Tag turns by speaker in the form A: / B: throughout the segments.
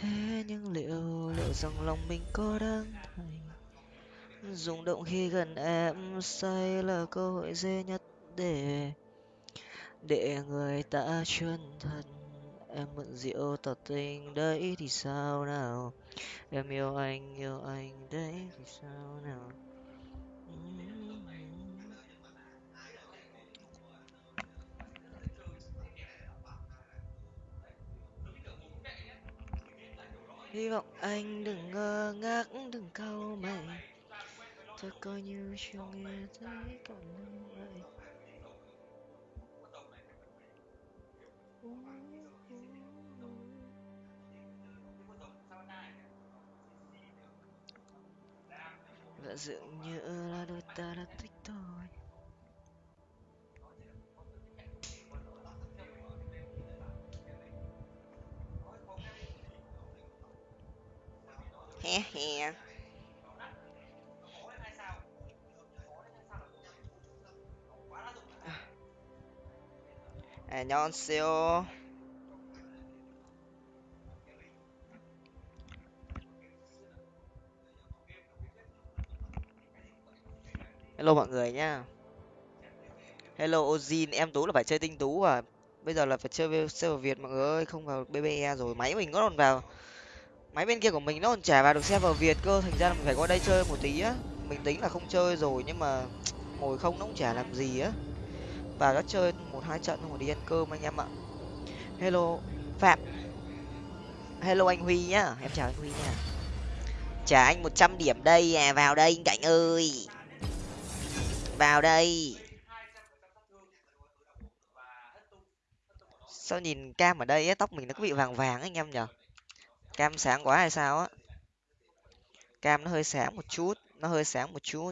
A: thế nhưng liệu liệu rằng lòng mình có đáng thành rung động khi gần em say là cơ hội dễ nhất để để người ta chân thật em mượn rượu tỏ tình đấy thì sao nào? Em yêu anh yêu anh đấy thì sao nào? Hy vọng anh đừng ngơ ngác, đừng cau mày. Thôi coi như chưa nghe thấy cảm ơn vậy và dường như là đôi ta đã thích tôi he he 안녕하세요. Hello mọi người nhá. Hello Ozin, em Tú là phải chơi tinh tú à. Bây giờ là phải chơi server Việt mọi người ơi, không vào BBE rồi. Máy mình có còn vào. Máy bên kia của mình nó còn trả vào được server Việt cơ, thành ra là mình phải qua đây chơi một tí á. Mình tính là không chơi rồi nhưng mà ngồi không nó cũng chả làm gì á. và đã chơi một hai trận rồi đi ăn cơm anh em ạ. Hello Phạm. Hello anh Huy nhá, em chào anh Huy nha. Trả anh một trăm điểm đây à, vào đây anh Cảnh ơi vào đây sao nhìn cam ở đây ấy, tóc mình nó có bị vàng vàng anh em nhở cam sáng quá hay sao á? Cam nó hơi sáng một chút, nó hơi sáng một chút.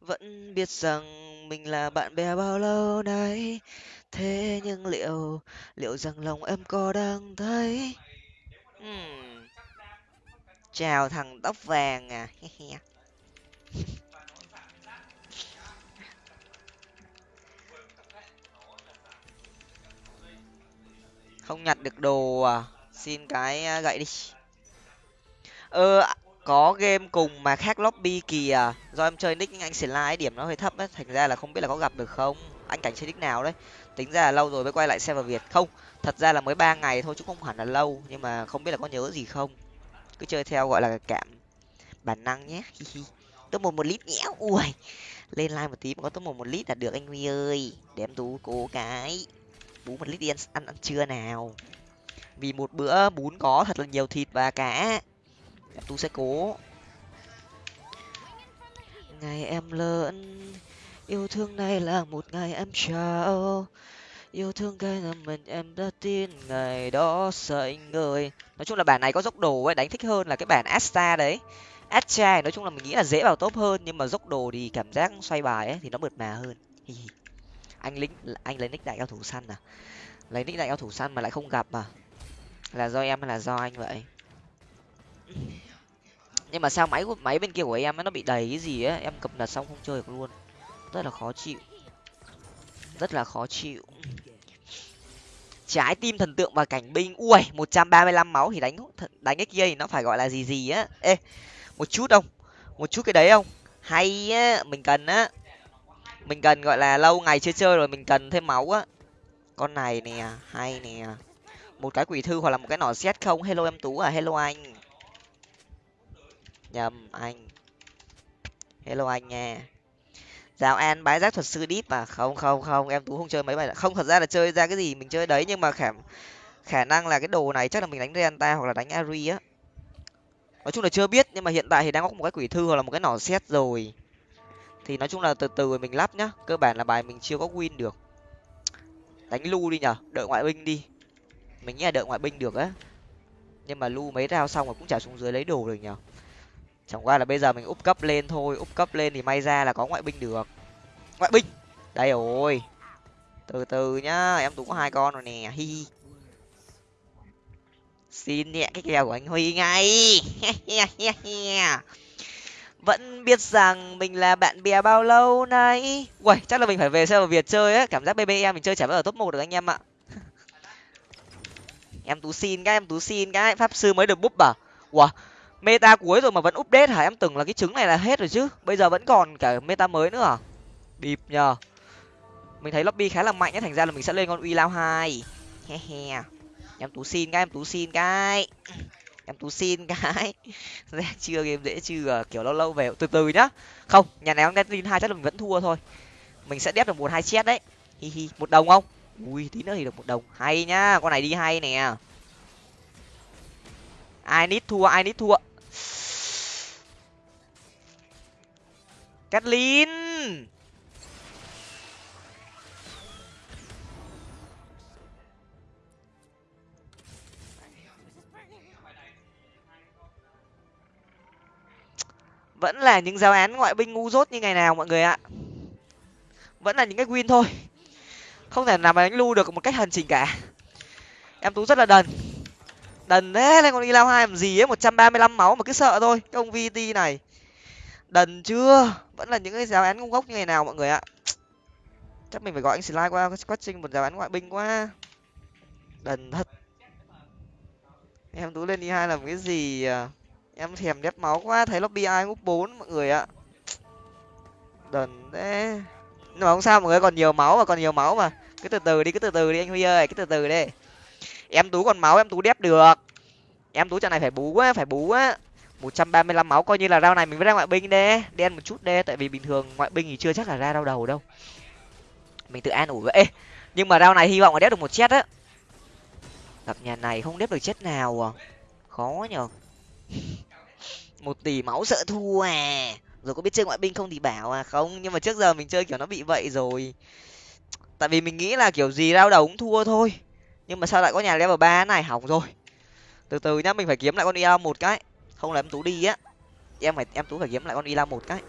A: Vẫn biết rằng mình là bạn bè bao lâu nay, thế nhưng liệu liệu rằng lòng em có đang thấy? Uhm. chào thằng tóc vàng à không nhặt được đồ à xin cái à, gậy đi. Ơ có game cùng mà khác lobby kìa à, do em chơi nick anh slide điểm nó hơi thấp ấy, thành ra là không biết là có gặp được không. Anh cảnh chơi nick nào đấy. Tính ra là lâu rồi mới quay lại server việt. Không, thật ra là mới ba ngày thôi chứ không hẳn là lâu, nhưng mà không biết là có nhớ gì không. Cứ chơi theo gọi là cảm, bản năng nhé. Top một một lít nhé. Ui, lên like một tí mà có top một một lít là được anh huy ơi. Để em tú cố cái bú một lít đi ăn ăn, ăn trưa nào. Vì một bữa bún có thật là nhiều thịt và cá em sẽ cố. Ngày em lớn yêu thương này là một ngày em trao yêu thương cái là mình em đã tin ngày đó sợ anh nói chung là bản này có dốc đồ ấy đánh thích hơn là cái bản asta đấy. Asta nói chung là mình nghĩ là dễ vào top hơn nhưng mà dốc đồ thì cảm giác xoay bài ấy thì nó mượt mà hơn anh lính, anh lấy nick đại cao thủ săn à? Lấy nick đại cao thủ săn mà lại không gặp à? Là do em hay là do anh vậy? Nhưng mà sao máy của, máy bên kia của em nó bị đầy cái gì á em cập nhật xong không chơi được luôn. Rất là khó chịu. Rất là khó chịu. Trái tim thần tượng và cảnh binh. Ui, một trăm ba mươi lăm máu thì đánh đánh cái kia thì nó phải gọi là gì gì á? Ê, một chút không? Một chút cái đấy không? Hay á, mình cần á mình cần, gọi là, lâu ngày chưa chơi rồi mình cần thêm máu á. Con này nè, hay nè. Một cái quỷ thư hoặc là một cái nỏ xét không? Hello em tú à hello anh. Nhầm, anh. Hello anh nha. Giáo an bái giác thuật sư deep à? Không không không, em tú không chơi mấy bài không, thật ra là chơi ra cái gì mình chơi đấy, nhưng mà khả khả năng là cái đồ này chắc là mình đánh renta hoặc là đánh ari á. Nói chung là chưa biết, nhưng mà hiện tại thì đang có một cái quỷ thư hoặc là một cái nỏ xét rồi thì nói chung là từ từ mình lắp nhá. Cơ bản là bài mình chưa có win được. Đánh lu đi nhở đợi ngoại binh đi. Mình nghĩ là đợi ngoại binh được á. Nhưng mà lu mấy rao xong rồi cũng trả xuống dưới lấy đồ được nhở chẳng qua là bây giờ mình úp cấp lên thôi úp cấp lên thì may ra là có ngoại binh được. Ngoại binh! Đây rồi. Từ từ nhá, em tú có hai con rồi nè, hi xin nhẹ cái kèo của anh huy ngay. vẫn biết rằng mình là bạn bè bao lâu nay. Uầy, chắc là mình phải về server việt chơi á. Cảm giác bbe mình chơi chả bao giờ top một được anh em ạ. Em tú xin cái, em tú xin cái. Pháp sư mới được búp à ủa, meta cuối rồi mà vẫn update hả? Em tưởng là cái trứng này là hết rồi chứ. Bây giờ vẫn còn cả meta mới nữa à? Bịp nhờ. Mình thấy lobby khá là mạnh á, thành ra là mình sẽ lên con uy lao hai. He he. Em tú xin cái, em tú xin cái em tú xin cái. Dạ, chưa game dễ chưa à, kiểu lâu lâu về từ từ nhá. Không, nhà này ông đen hai chắc là mình vẫn thua thôi. Mình sẽ đép được một hai chết đấy. Hi hi, một đồng không? Ui, tí nữa thì được một đồng. Hay nhá, con này đi hay nè. Ai nít thua, ai nít thua? Kathleen vẫn là những giáo án ngoại binh ngu dốt như ngày nào, mọi người ạ. Vẫn là những cái win thôi. Không thể nào mà đánh lưu được một cách hành trình cả. Em tú rất là đần. Đần thế lên con đi lao hai làm gì ấy, một trăm ba mươi lăm máu mà cứ sợ thôi, cái ông vt này. Đần chưa? Vẫn là những cái giáo án ngu ngốc như ngày nào, mọi người ạ. Chắc mình phải gọi anh slide qua quá trình một giáo án ngoại binh quá. Đần thật. Em tú lên đi hai làm cái gì à? Em thèm đép máu quá, thấy lobby ai úp bốn mọi người ạ. Đần thế. Nhưng mà không sao, mọi người còn nhiều máu mà, còn nhiều máu mà. Cứ từ từ đi, cứ từ từ đi anh huy ơi, cứ từ từ đi. Em tú còn máu, em tú đép được. Em tú trận này phải bú quá, phải bú quá một trăm ba mươi lăm máu, coi như là rau này mình mới ra ngoại binh đê đen một chút đê tại vì bình thường ngoại binh thì chưa chắc là ra đau đầu đâu. Mình tự an ủi vậy. Nhưng mà rau này hy vọng là đép được một chết á. Gặp nhà này không đép được chết nào à. Khó nhở một tỷ máu sợ thua à. Rồi có biết chơi ngoại binh không thì bảo à không. Nhưng mà trước giờ mình chơi kiểu nó bị vậy rồi. Tại vì mình nghĩ là kiểu gì đau đầu cũng thua thôi. Nhưng mà sao lại có nhà level ba này? Hỏng rồi. Từ từ nhá, mình phải kiếm lại con ia một cái. Không là em tú đi á. Em phải, em tú phải kiếm lại con ia một cái.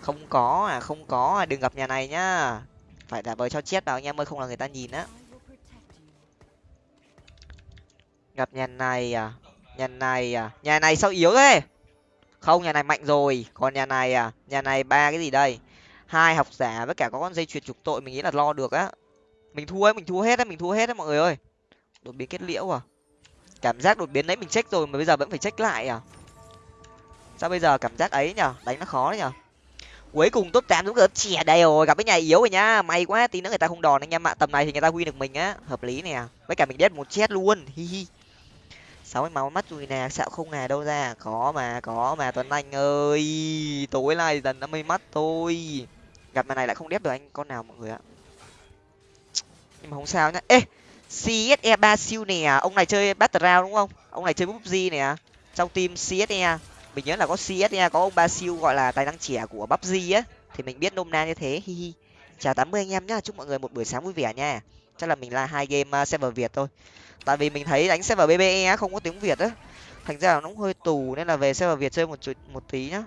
A: Không có à không có à. Đừng gặp nhà này nhá. Phải giả vờ cho chết vào anh em ơi, không là người ta nhìn á. Gặp nhà này à? Nhà này à? Nhà này sao yếu thế? Không, nhà này mạnh rồi. Còn nhà này à? Nhà này ba cái gì đây? Hai học giả với cả có con dây chuyền trục tội mình nghĩ là lo được á. Mình thua ấy, mình thua hết á, mình thua hết á mọi người ơi. Đột biến kết liễu à? Cảm giác đột biến đấy mình check rồi mà bây giờ vẫn phải check lại à? Sao bây giờ cảm giác ấy nhở? Đánh nó khó đấy nhở? Cuối cùng top tám đúng được chè đây rồi, gặp cái nhà yếu rồi nhá. May quá, tí nữa người ta không đòn anh em ạ. Tầm này thì người ta win được mình á. Hợp lý nè. Với cả mình đét một chết luôn. Hi hi sáu máu mắt rồi nè xạo không nè đâu ra. Có mà có mà, tuấn anh ơi. Tối nay dần năm mươi mắt thôi. Gặp mà này lại không đép được anh. Con nào mọi người ạ? Nhưng mà không sao nhá. Ê CSE ba siêu nè. Ông này chơi battle đúng không? Ông này chơi PUBG nè. Trong team CSE mình nhớ là có CSE có ông ba siêu gọi là tài năng trẻ của PUBG á. Thì mình biết nôm na như thế. Hi hi. Chào tám mươi anh em nhá. Chúc mọi người một buổi sáng vui vẻ nha chắc là mình là hai game uh, server việt thôi. Tại vì mình thấy đánh server bbe không có tiếng việt á. Thành ra là nó cũng hơi tù nên là về server việt chơi một chút một tí nhá.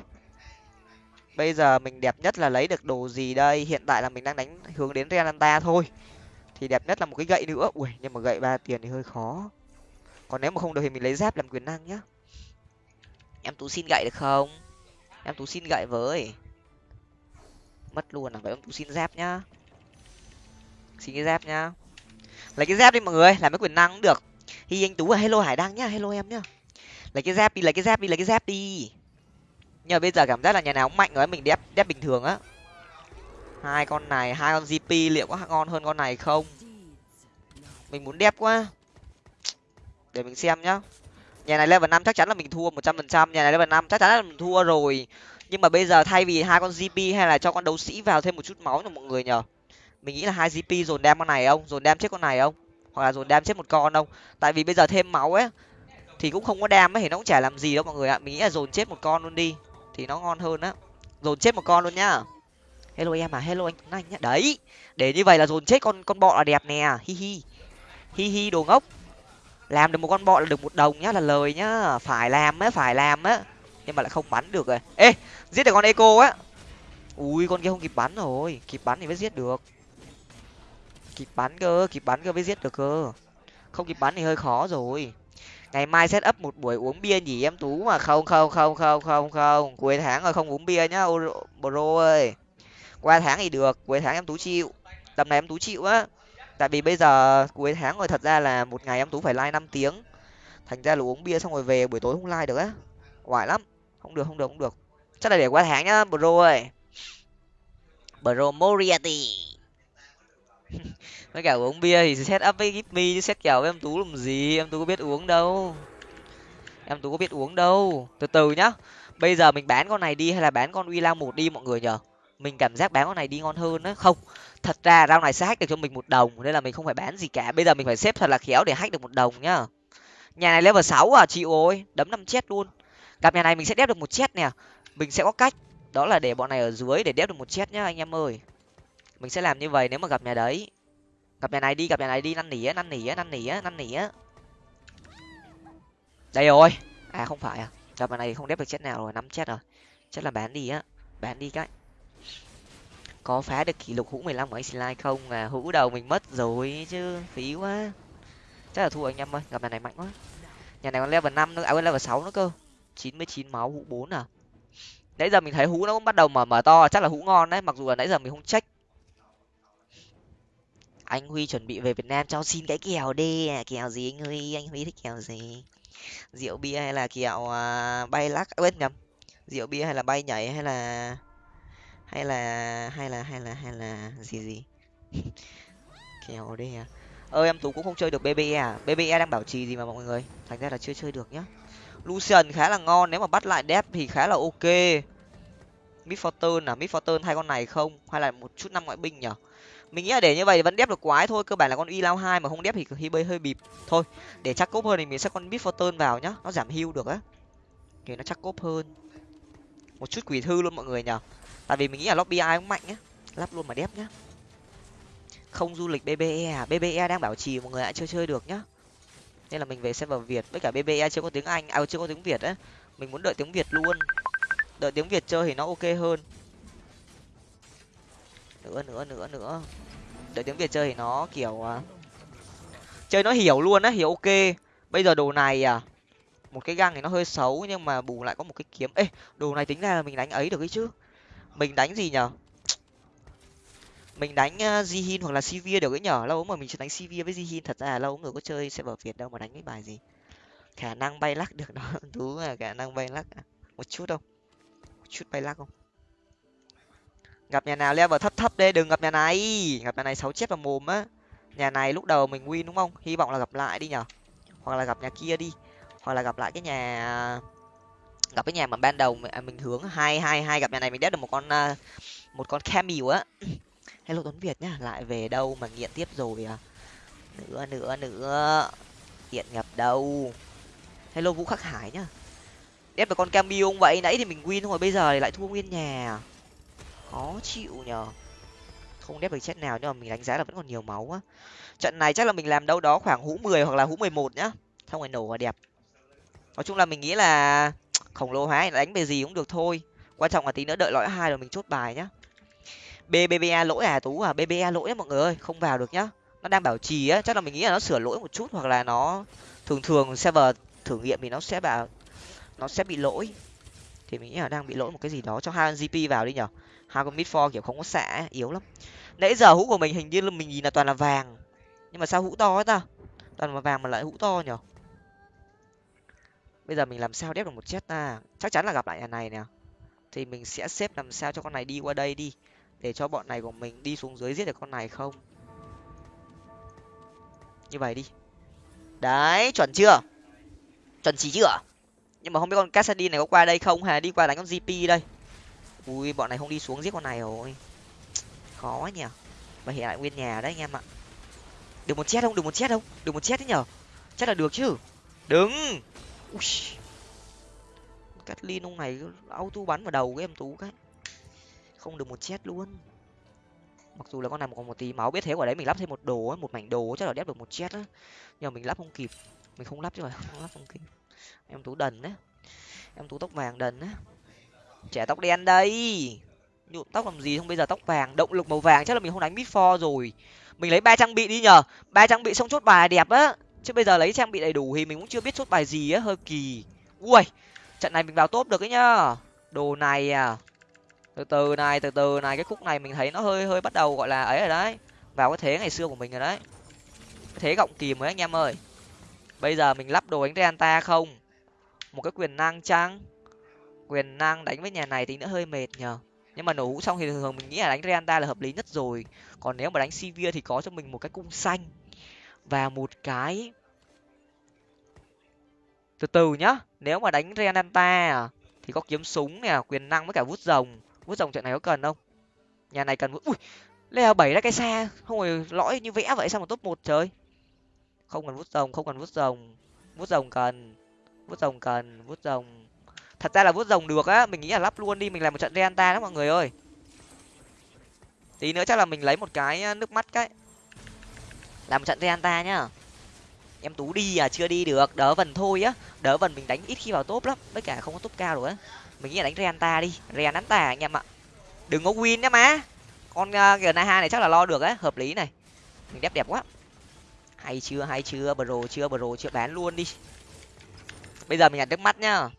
A: Bây giờ mình đẹp nhất là lấy được đồ gì đây? Hiện tại là mình đang đánh hướng đến renanta thôi. Thì đẹp nhất là một cái gậy nữa. Ui nhưng mà gậy ba tiền thì hơi khó. Còn nếu mà không được thì mình lấy giáp làm quyền năng nhá. Em tú xin gậy được không? Em tú xin gậy với. Mất luôn à vậy em tú xin giáp nhá. Xin cái giáp nhá lấy cái dép đi mọi người làm cái quyền năng cũng được. Hi, anh tú và hello hải đăng nhá, hello em nhá. Lấy cái dép đi, lấy cái dép đi, lấy cái dép đi. Nhưng mà bây giờ cảm giác là nhà nào cũng mạnh rồi mình đép đép bình thường á. Hai con này, hai con gp liệu có ngon hơn con này không? Mình muốn đép quá. Để mình xem nhá. Nhà này level năm chắc chắn là mình thua một trăm phần trăm, nhà này level năm chắc chắn là mình thua rồi. Nhưng mà bây giờ thay vì hai con gp hay là cho con đấu sĩ vào thêm một chút máu cho mọi người nhờ mình nghĩ là hai gp dồn đem con này không? Dồn đem chết con này không? Hoặc là dồn đem chết một con không? Tại vì bây giờ thêm máu ấy, thì cũng không có đam ấy, thì nó cũng chả làm gì đâu mọi người ạ. Mình nghĩ là dồn chết một con luôn đi, thì nó ngon hơn á. Dồn chết một con luôn nhá. Hello em à hello anh anh nhá. Đấy, để như vậy là dồn chết con con bọ là đẹp nè. Hi hi. Hi hi, đồ ngốc. Làm được một con bọ là được một đồng nhá, là lời nhá. Phải làm á, phải làm á. Nhưng mà lại không bắn được rồi. Ê, giết được con eco á. Ui, con kia không kịp bắn rồi. Kịp bắn thì mới giết được kịp bắn cơ, kịp bắn cơ mới giết được cơ. Không kịp bắn thì hơi khó rồi. Ngày mai set up một buổi uống bia nhỉ em tú mà. Không không không không không không. Cuối tháng rồi không uống bia nhá bro ơi. Qua tháng thì được, cuối tháng em tú chịu. Tầm này em tú chịu á. Tại vì bây giờ cuối tháng rồi thật ra là một ngày em tú phải like năm tiếng. Thành ra là uống bia xong rồi về buổi tối không like được á. Oải lắm. Không được không được không được. Chắc là để qua tháng nhá bro ơi. Bro moriarty. với cả uống bia thì set up với gipmy chứ set kèo với em tú làm gì? Em tú có biết uống đâu. Em tú có biết uống đâu. Từ từ nhá. Bây giờ mình bán con này đi hay là bán con uy lao một đi mọi người nhở mình cảm giác bán con này đi ngon hơn á. Không, thật ra rau này sẽ hack được cho mình một đồng, nên là mình không phải bán gì cả. Bây giờ mình phải xếp thật là khéo để hack được một đồng nhá. Nhà này level sáu à chị ôi đấm năm chết luôn. Gặp nhà này mình sẽ đép được một chết nè. Mình sẽ có cách, đó là để bọn này ở dưới để đép được một chết nhá, anh em ơi mình sẽ làm như vậy nếu mà gặp nhà đấy. Gặp nhà này đi, gặp nhà này đi, năn nỉ á, năn nỉ á, năn nỉ á, năn nỉ á. Đây rồi. À không phải à. Gặp nhà này không đép được chết nào rồi, nắm chết rồi. Chắc là bán đi á, bán đi cái. Có phá được kỷ lục hũ mười lăm của anh slide không? À hũ đầu mình mất rồi chứ, phí quá. Chắc là thua anh em ơi, gặp nhà này mạnh quá. Nhà này còn level năm nữa à level sáu nữa cơ. chín mươi chín máu, hũ bốn à. Nãy giờ mình thấy hũ nó cũng bắt đầu mở mở to, chắc là hũ ngon đấy, mặc dù là nãy giờ mình không check anh huy chuẩn bị về việt nam cho xin cái kèo đi. Kèo gì anh huy? Anh huy thích kèo gì? Rượu bia hay là kẹo à, bay lắc? Quên nhầm. Rượu bia hay là bay nhảy hay là hay là hay là hay là hay là gì gì? Kèo đi à. Ơi em tú cũng không chơi được bbe à? Bbe đang bảo trì gì mà mọi người? Thành ra là chưa chơi được nhá. Lucian khá là ngon nếu mà bắt lại dép thì khá là ok. Mid fortune à? Mid fortune hai con này không? Hay là một chút năm ngoại binh nhở? Mình nghĩ là để như vậy vẫn đép được quái thôi, cơ bản là con y lao hai mà không đép thì hi bơi hơi bịp. Thôi, để chắc cốp hơn thì mình sẽ con bít fortune vào nhá, nó giảm hưu được á. Thì nó chắc cốp hơn. Một chút quỷ thư luôn mọi người nhở tại vì mình nghĩ là lobby ai cũng mạnh nhá. Lắp luôn mà đép nhá. Không du lịch bbe à? Bbe đang bảo trì mọi người ạ chưa chơi được nhá. Nên là mình về server việt, với cả bbe chưa có tiếng anh à chưa có tiếng việt á. Mình muốn đợi tiếng việt luôn. Đợi tiếng việt chơi thì nó ok hơn nữa nữa nữa nữa. Đợi tiếng việt chơi thì nó kiểu à, chơi nó hiểu luôn á hiểu ok. Bây giờ đồ này à một cái găng thì nó hơi xấu nhưng mà bù lại có một cái kiếm. Ê đồ này tính ra là mình đánh ấy được ấy chứ. Mình đánh gì nhở? Mình đánh uh, jihin hoặc là sivir được ấy nhở? Lâu mà mình chưa đánh sivir với jihin. Thật ra là lâu người có chơi server việt đâu mà đánh cái bài gì. Khả năng bay lắc được đó tú là khả năng bay lắc. À? một chút không? Một chút bay lắc không? Gặp nhà nào level thấp thấp đây đừng gặp nhà này. Gặp nhà này sáu chết vào mồm á. Nhà này lúc đầu mình win đúng không? Hy vọng là gặp lại đi nhở. Hoặc là gặp nhà kia đi. Hoặc là gặp lại cái nhà gặp cái nhà mà ban đầu mình, à, hướng. Hai hai hai gặp nhà này mình đét được một con à, một con camel á. Hello tuấn việt nhá lại về đâu mà nghiện tiếp rồi à? Nữa nữa nữa. Nghiện nhập đâu? Hello vũ khắc hải nhá. Đét được con camel không vậy nãy thì mình win rồi bây giờ thì lại thua nguyên nhà khó chịu nhờ. Không đép được chết nào nhưng mà mình đánh giá là vẫn còn nhiều máu á. Trận này chắc là mình làm đâu đó khoảng hũ mười hoặc là hũ mười một nhá. Xong rồi nổ và đẹp. Nói chung là mình nghĩ là khổng lồ hóa đánh về gì cũng được thôi. Quan trọng là tí nữa đợi lõi hai rồi mình chốt bài nhá. Bbba lỗi à tú à? Bba lỗi á mọi người ơi, không vào được nhá. Nó đang bảo trì á, chắc là mình nghĩ là nó sửa lỗi một chút hoặc là nó thường thường server thử nghiệm thì nó sẽ bảo, nó sẽ bị lỗi. Thì mình nghĩ là đang bị lỗi một cái gì đó. Cho hai gp vào đi nhở hai con mid for kiểu không có xạ yếu lắm. Nãy giờ hũ của mình hình như là mình nhìn là toàn là vàng. Nhưng mà sao hũ to ấy ta? Toàn là vàng mà lại hũ to nhở? Bây giờ mình làm sao đép được một chết ta? Chắc chắn là gặp lại nhà này nè. Thì mình sẽ xếp làm sao cho con này đi qua đây đi. Để cho bọn này của mình đi xuống dưới giết được con này không? Như vậy đi. Đấy, chuẩn chưa? Chuẩn chỉ chưa? Nhưng mà không biết con Cassidy này có qua đây không hà đi qua đánh con gp đây? Ui bọn này không đi xuống giết con này rồi. Khó nhỉ. Mà hiện lại nguyên nhà đấy anh em ạ. Được một chết không? Được một chết không? Được một chết đấy nhở? Chắc là được chứ. Đứng Ui. Catlin ông này auto bắn vào đầu cái em tú cái. Không được một chết luôn. Mặc dù là con này còn một tí máu biết thế quả đấy mình lắp thêm một đồ ấy, một mảnh đồ chắc là đép được một chết á. Nhưng mà mình lắp không kịp. Mình không lắp chứ mà không lắp không kịp. Em tú đần đấy em tú tóc vàng đần đấy trẻ tóc đen đây. Nhuộm tóc làm gì không? Bây giờ tóc vàng, động lực màu vàng, chắc là mình không đánh mid for rồi. Mình lấy ba trang bị đi nhờ. Ba trang bị xong chốt bài đẹp á. Chứ bây giờ lấy trang bị đầy đủ thì mình cũng chưa biết chốt bài gì á, hơi kỳ. Ui, trận này mình vào top được ấy nhá. Đồ này à. Từ từ này, từ từ này, cái khúc này mình thấy nó hơi hơi bắt đầu gọi là ấy rồi đấy. Vào cái thế ngày xưa của mình rồi đấy. Thế gọng kìm ấy, anh em ơi. Bây giờ mình lắp đồ đánh renta không? Một cái quyền năng chăng quyền năng đánh với nhà này thì nó hơi mệt nhờ. Nhưng mà nổ hũ xong thì thường thường mình nghĩ là đánh renta là hợp lý nhất rồi. Còn nếu mà đánh sivir thì có cho mình một cái cung xanh và một cái từ từ nhá. Nếu mà đánh Reanta à, thì có kiếm súng nè quyền năng với cả vút rồng. Vút rồng trận này có cần không? Nhà này cần ui leo bảy ra cái xa không rồi lõi như vẽ vậy sao mà top một trời? Không cần vút rồng không cần vút rồng. Vút rồng cần vút rồng cần vút rồng thật ra là vút rồng được á mình nghĩ là lắp luôn đi mình làm một trận reanta đó mọi người ơi. Tí nữa chắc là mình lấy một cái ờ, nước mắt cái. Làm một trận reanta nhá. Em tú đi à chưa đi được đỡ vần thôi á. Đỡ vần mình đánh ít khi vào top lắm với cả không có top cao rồi á. Mình nghĩ là đánh reanta đi reanta anh em ạ. Đừng có win nhá má. Con uh, g hai này chắc là lo được á hợp lý này. Mình đẹp đẹp quá. Hay chưa hay chưa bro chưa bro chưa bán luôn đi. Bây giờ mình nhặt nước mắt nhá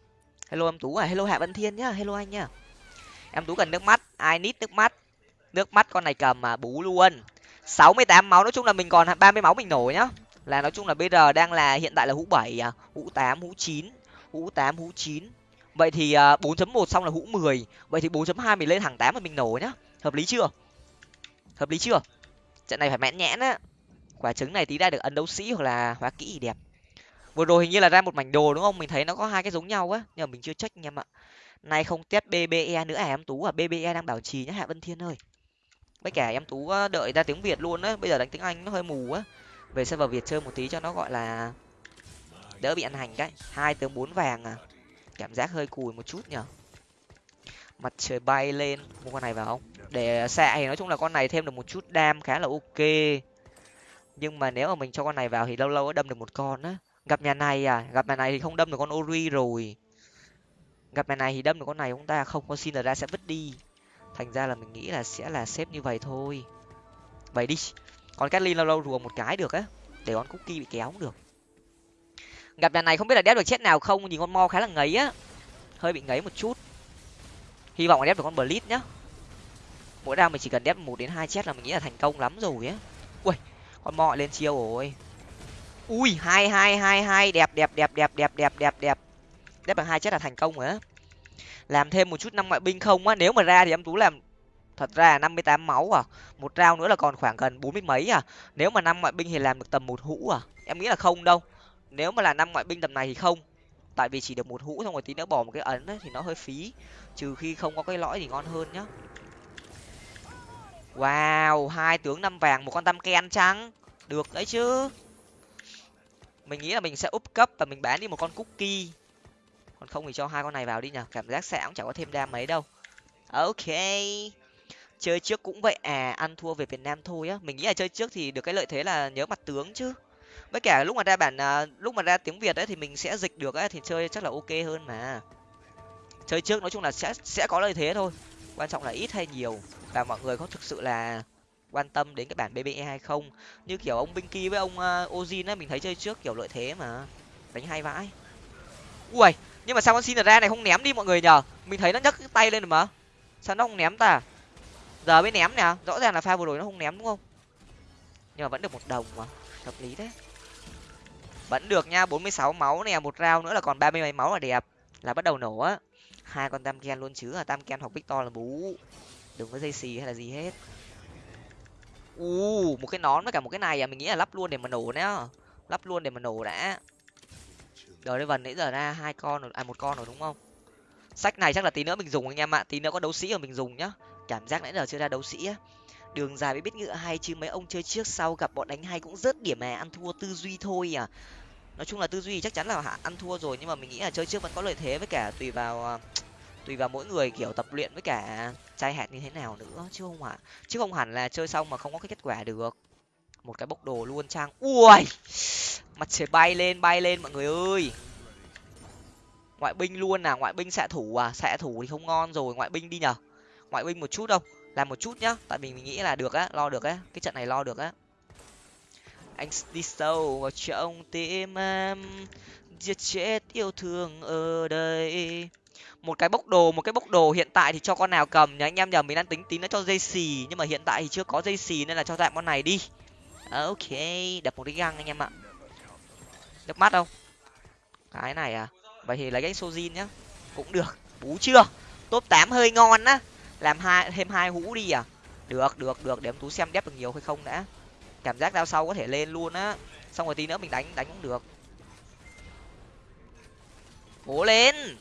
A: hello em tú à hello hạ văn thiên nhá, hello anh nhá. Em tú cần nước mắt ai nít nước mắt. Nước mắt con này cầm mà, bú luôn. Sáu mươi tám máu, nói chung là mình còn ba mươi máu mình nổi nhá. Là nói chung là bây giờ đang là, hiện tại là hũ bảy à hũ tám, hũ chín, hũ tám, hũ chín. Vậy thì à, bốn chấm một xong là hũ mười. Vậy thì bốn chấm hai mình lên hàng tám mà mình nổ nhá. Hợp lý chưa? Hợp lý chưa? Trận này phải mẽn nhẽn á. Quả trứng này tí ra được ấn đấu sĩ hoặc là hóa kỹ thì đẹp vừa rồi hình như là ra một mảnh đồ, đúng không? Mình thấy nó có hai cái giống nhau á, nhưng mà mình chưa check anh em ạ. Nay không test bbe nữa à em? Tú à bbe đang bảo trì nhá hạ vân thiên ơi. Với cả em tú đợi ra tiếng việt luôn á. Bây giờ đánh tiếng anh nó hơi mù á. Về server việt chơi một tí cho nó gọi là đỡ bị ăn hành cái. Hai tướng bốn vàng à. Cảm giác hơi cùi một chút nhở. Mặt trời bay lên. Mua con này vào không? Để xạ thì nói chung là con này thêm được một chút đam khá là ok. Nhưng mà nếu mà mình cho con này vào thì lâu lâu đâm được một con á gặp nhà này à? Gặp nhà này thì không đâm được con ori rồi. Gặp nhà này thì đâm được con này chúng ta không, con xin ra sẽ vứt đi. Thành ra là mình nghĩ là sẽ là xếp như vậy thôi. Vậy đi. Còn Catlin lâu lâu rùa một cái được á. Để con cookie bị kéo cũng được. Gặp nhà này không biết là đép được chết nào không, nhìn con mo khá là ngấy á. Hơi bị ngấy một chút. Hy vọng là đép được con blitz nhá. Mỗi round mình chỉ cần đép một đến hai chết là mình nghĩ là thành công lắm rồi á. Ui con mo lên chiêu rồi ui hai hai hai hai. Đẹp đẹp đẹp đẹp đẹp đẹp đẹp đẹp. Đép bằng hai chết là thành công rồi á. Làm thêm một chút năm ngoại binh không á. Nếu mà ra thì em tú làm thật ra năm mươi tám máu à. Một rau nữa là còn khoảng gần bốn mươi mấy à. Nếu mà năm ngoại binh thì làm được tầm một hũ à. Em nghĩ là không đâu. Nếu mà là năm ngoại binh tầm này thì không. Tại vì chỉ được một hũ xong rồi tí nữa bỏ một cái ấn ấy, thì nó hơi phí. Trừ khi không có cái lõi thì ngon hơn nhá. Wow hai tướng năm vàng một con tam ken chăng? Được đấy chứ mình nghĩ là mình sẽ úp cấp và mình bán đi một con cookie. Còn không thì cho hai con này vào đi nhở cảm giác sẽ cũng chẳng có thêm đam mấy đâu. Ok. Chơi trước cũng vậy à ăn thua về việt nam thôi á. Mình nghĩ là chơi trước thì được cái lợi thế là nhớ mặt tướng chứ. Với cả lúc mà ra bản à, lúc mà ra tiếng việt ấy thì mình sẽ dịch được ấy, thì chơi chắc là ok hơn mà. Chơi trước nói chung là sẽ sẽ có lợi thế thôi. Quan trọng là ít hay nhiều. Và mọi người có thực sự là quan tâm đến cái bản bbe hay không. Như kiểu ông binky với ông uh, ozin á mình thấy chơi trước kiểu lợi thế mà. Đánh hay vãi. Ui nhưng mà sao con xin ra này không ném đi mọi người nhờ? Mình thấy nó nhấc cái tay lên rồi mà. Sao nó không ném ta? Giờ mới ném nè rõ ràng là pha vừa rồi nó không ném đúng không? Nhưng mà vẫn được một đồng mà hợp lý đấy vẫn được nha bốn mươi sáu máu nè một round nữa là còn ba mươi mấy máu là đẹp. Là bắt đầu nổ á. Hai con tam ken luôn chứ là tam ken hoặc victor là bú. Đừng có dây xì hay là gì hết u, một cái nón với cả một cái này à mình nghĩ là lắp luôn để mà nổ nhá lắp luôn để mà nổ đã. Đời đây vần nãy giờ ra hai con rồi à một con rồi đúng không? Sách này chắc là tí nữa mình dùng anh em ạ, tí nữa có đấu sĩ rồi mình dùng nhá. Cảm giác nãy giờ chưa ra đấu sĩ á. Đường dài mới biết ngựa hay chứ mấy ông chơi trước sau gặp bọn đánh hay cũng rớt điểm mà ăn thua tư duy thôi à. Nói chung là tư duy chắc chắn là ăn thua rồi nhưng mà mình nghĩ là chơi trước vẫn có lợi thế với cả tùy vào à, tùy vào mỗi người, kiểu, tập luyện với cả chai hạt như thế nào nữa, chứ không hẳn, chứ không hẳn là chơi xong mà không có cái kết quả được. Một cái bốc đồ luôn, trang. Ui! Mặt trời bay lên bay lên, mọi người ơi! Ngoại binh luôn à ngoại binh xạ thủ à? Xạ thủ thì không ngon rồi, ngoại binh đi nhở ngoại binh một chút đâu làm một chút nhá, tại mình mình nghĩ là được á, lo được á, cái trận này lo được á. Anh đi sâu vào trong tim em. Giết chết yêu thương ở đây một cái bốc đồ, một cái bốc đồ hiện tại thì cho con nào cầm nhá. Anh em nhờ mình đang tính tí nó cho dây xì, nhưng mà hiện tại thì chưa có dây xì nên là cho tạm con này đi. Ok, đập một cái găng anh em ạ. Nước mắt không? Cái này à? Vậy thì lấy cái sojin nhá. Cũng được. Bú chưa? Top tám hơi ngon á. Làm hai, thêm hai hũ đi à? Được được được. Để em tú xem đép được nhiều hay không đã. Cảm giác đao sau có thể lên luôn á. Xong rồi tí nữa mình đánh đánh cũng được. Cố lên!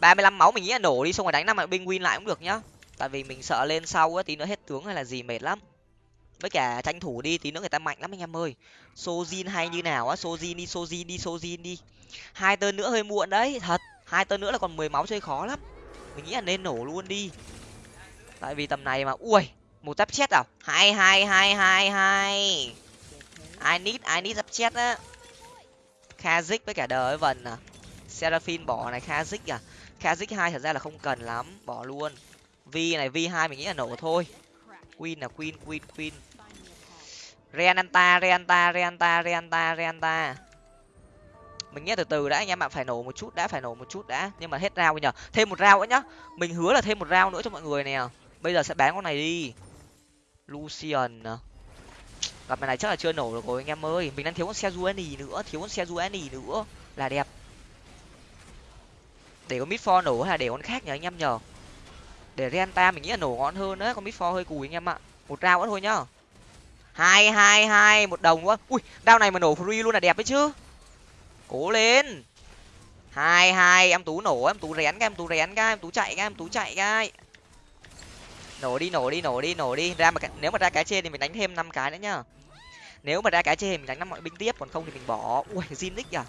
A: Ba mươi lăm máu mình nghĩ là nổ đi, xong rồi đánh năm binh win lại cũng được nhá. Tại vì mình sợ lên sau á tí nữa hết tướng hay là gì mệt lắm. Với cả tranh thủ đi, tí nữa người ta mạnh lắm anh em ơi. Sojin hay như nào á, sojin đi sojin đi sojin đi. Hai tên nữa hơi muộn đấy, thật. Hai tên nữa là còn mười máu chơi khó lắm. Mình nghĩ là nên nổ luôn đi. Tại vì tầm này mà, ui, một giáp chết à? Hai hai hai hai hai. I need i need giáp chết á. Kazik với cả đời vần à. Seraphim bỏ này kazik à kazik hai thật ra là không cần lắm, bỏ luôn. Vi này vi hai mình nghĩ là nổ thôi. Queen là queen queen queen. Reanta reanta reanta reanta reanta. Mình nghe từ từ đã, anh em ạ, phải nổ một chút đã, phải nổ một chút đã. Nhưng mà hết rau bây thêm một rau nữa nhá. Mình hứa là thêm một rau nữa cho mọi người nè. Bây giờ sẽ bán con này đi. Lucian à. gặp gặp này chắc là chưa nổ được rồi, anh em ơi. Mình đang thiếu con xe Juani nữa, thiếu con xe Juani nữa. Là đẹp để con mid nổ hay là để con khác nhờ anh em nhờ? Để renta mình nghĩ là nổ ngon hơn đấy, con mid hơi cùi anh em ạ. Một rau nữa thôi nhá. Hai hai hai, một đồng quá. Ui đao này mà nổ free luôn là đẹp đấy chứ. Cố lên. Hai hai, em tú nổ, em tú rén cái, em tú rén cái, em tú chạy cái, em tú chạy cái. Nổ đi nổ đi nổ đi nổ đi. Ra mà nếu mà ra cái trên thì mình đánh thêm năm cái nữa nhá. Nếu mà ra cái trên thì mình đánh năm mọi binh tiếp, còn không thì mình bỏ. Ui zinix à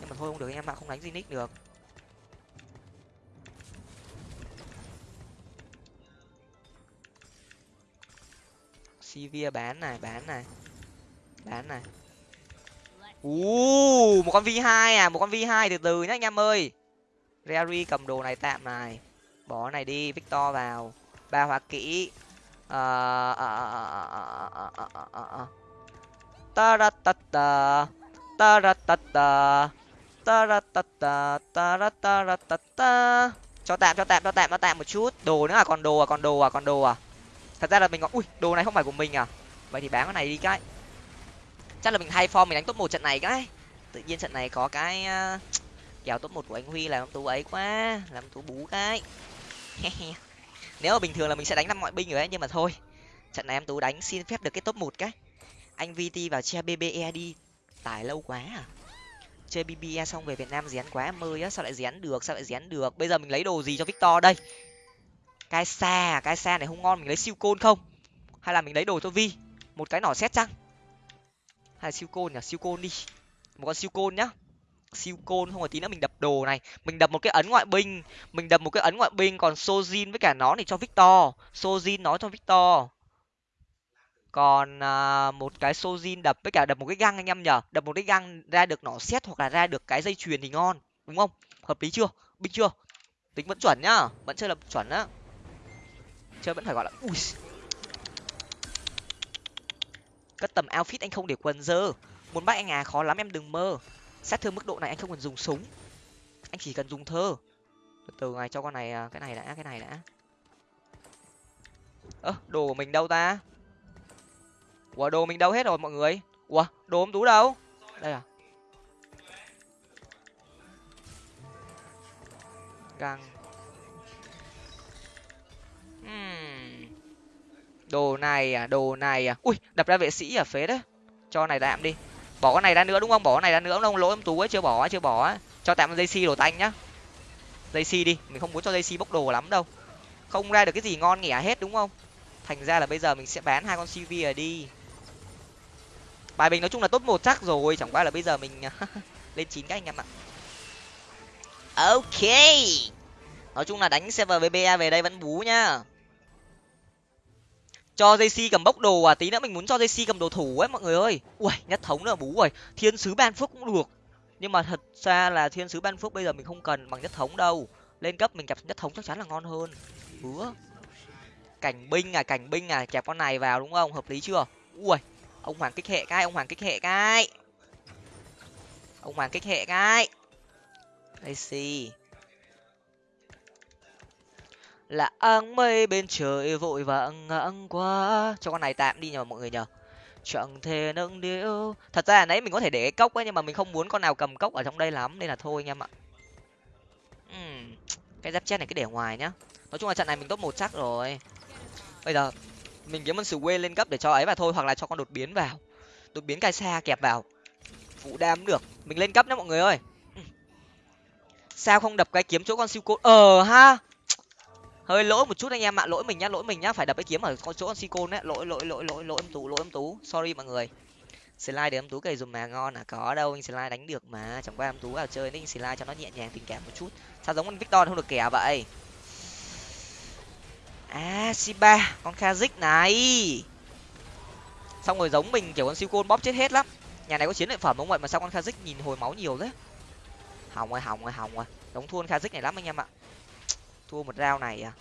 A: nhưng mà thôi không được em ạ, không đánh zinix được. Sivir bán này bán này. Bán này. U một con v 2 à một con v 2 từ từ nhá anh em ơi. Rary cầm đồ này tạm này. Bỏ này đi victor vào. Ba hoa kỹ. Ta ra ta ta ta ra ta ta ta ra ta ta ta ra ta ra ta ta cho tạm cho tạm cho tạm cho tạm một chút. Đồ nữa à? Còn đồ à? Còn đồ à? Còn đồ à thật ra là mình có ui, đồ này không phải của mình à? Vậy thì bán cái này đi cái. Chắc là mình thay form, mình đánh top một trận này cái. Tự nhiên trận này có cái ờ, kèo top một của anh huy làm tú ấy quá, làm tú bú cái. Nếu mà bình thường là mình sẽ đánh năm mọi binh rồi ấy, nhưng mà thôi. Trận này em tú đánh xin phép được cái top một cái. Anh vt vào che bbe đi. Tải lâu quá à? Chơi bbe xong về việt nam rén quá em ơi á sao lại rén được, sao lại rén được? Bây giờ mình lấy đồ gì cho victor đây? Cái xa à, cái xa này không ngon mình lấy siêu côn không? Hay là mình lấy đồ cho vi? Một cái nỏ xét chăng? Hay là siêu côn nhỉ? Siêu côn đi. Một con siêu côn nhá. Siêu côn không có tí nữa mình đập đồ này. Mình đập một cái ấn ngoại binh. Mình đập một cái ấn ngoại binh còn sojin với cả nó thì cho victor. Sojin nó cho victor. Còn à, một cái sojin đập với cả đập một cái găng anh em nhở đập một cái găng ra được nỏ xét hoặc là ra được cái dây chuyền thì ngon. Đúng không? Hợp lý chưa? Binh chưa? Tính vẫn chuẩn nhá. Vẫn chơi là chuẩn á chơi vẫn phải gọi là, ui. Cất tầm outfit anh không để quần dơ. Muốn bắt anh à khó lắm, em đừng mơ. Sát thương mức độ này anh không cần dùng súng. Anh chỉ cần dùng thơ. Từ từ, này, cho con này à, cái này đã, cái này đã. Ơ, đồ của mình đâu ta? Ủa, đồ mình đâu hết rồi, mọi người? Ủa, đồ ông tú đâu? Đây à. Găng đồ này à đồ này à. Ui, đập ra vệ sĩ à phế đấy. Cho này tạm đi. Bỏ con này ra nữa đúng không? Bỏ con này ra nữa không lỗi em tú ấy, chưa bỏ chưa bỏ cho tạm dây xi đồ tanh nhá. Dây xi đi, mình không muốn cho dây xi bốc đồ lắm đâu. Không ra được cái gì ngon nghẻ hết đúng không? Thành ra là bây giờ mình sẽ bán hai con cv ở đi. Bài mình nói chung là tốt một chắc rồi, chẳng qua là bây giờ mình à, lên chín các anh em ạ. Ok. Nói chung là đánh server vba về đây vẫn bú nhá cho jc cầm bốc đồ à? Tí nữa mình muốn cho jc cầm đồ thủ ấy, mọi người ơi. Ui, nhất thống nữa, bú rồi. Thiên sứ ban phước cũng được. Nhưng mà thật ra là thiên sứ ban phước bây giờ mình không cần bằng nhất thống đâu. Lên cấp mình kẹp nhất thống chắc chắn là ngon hơn. Hứa cảnh binh à cảnh binh à kẹp con này vào đúng không? Hợp lý chưa? Ui, ông hoàng kích hệ cái, ông hoàng kích hệ cái. Ông hoàng kích hệ cái. Jc là áng mây bên trời vội vàng ngang qua. Cho con này tạm đi nhờ mọi người nhờ. Chẳng thể nâng điệu thật ra là nãy mình có thể để cái cốc ấy nhưng mà mình không muốn con nào cầm cốc ở trong đây lắm nên là thôi anh em ạ. Uhm, cái giáp chết này cứ để ngoài nhá. Nói chung là trận này mình top một chắc rồi. Bây giờ mình kiếm con sù quê lên cấp để cho ấy vào thôi hoặc là cho con đột biến vào. Đột biến cai xa kẹp vào. Phụ đam được. Mình lên cấp nhá mọi người ơi. Sao không đập cái kiếm chỗ con siêu cốt? Ờ ha! Hơi lỗi một chút anh em ạ, lỗi mình nhá, lỗi mình nhá, phải đập cái kiếm ở con chỗ con si côn đấy lỗi lỗi lỗi lỗi lỗi em tú, lỗi em tú. Sorry mọi người. Slide để em tú cày dùm mà, ngon à có đâu, anh slide đánh được mà. Chẳng qua em tú vào chơi nên anh slide cho nó nhẹ nhàng, tình cảm một chút. Sao giống anh victor không được kẻ vậy? À siba con kazik này. Xong rồi giống mình, kiểu con siêu côn bóp chết hết lắm. Nhà này có chiến lợi phẩm không vậy mà sao con kazik nhìn hồi máu nhiều thế? Hỏng rồi hỏng rồi hỏng rồi. Đóng thua con kazik này lắm anh em ạ thua một rau này à?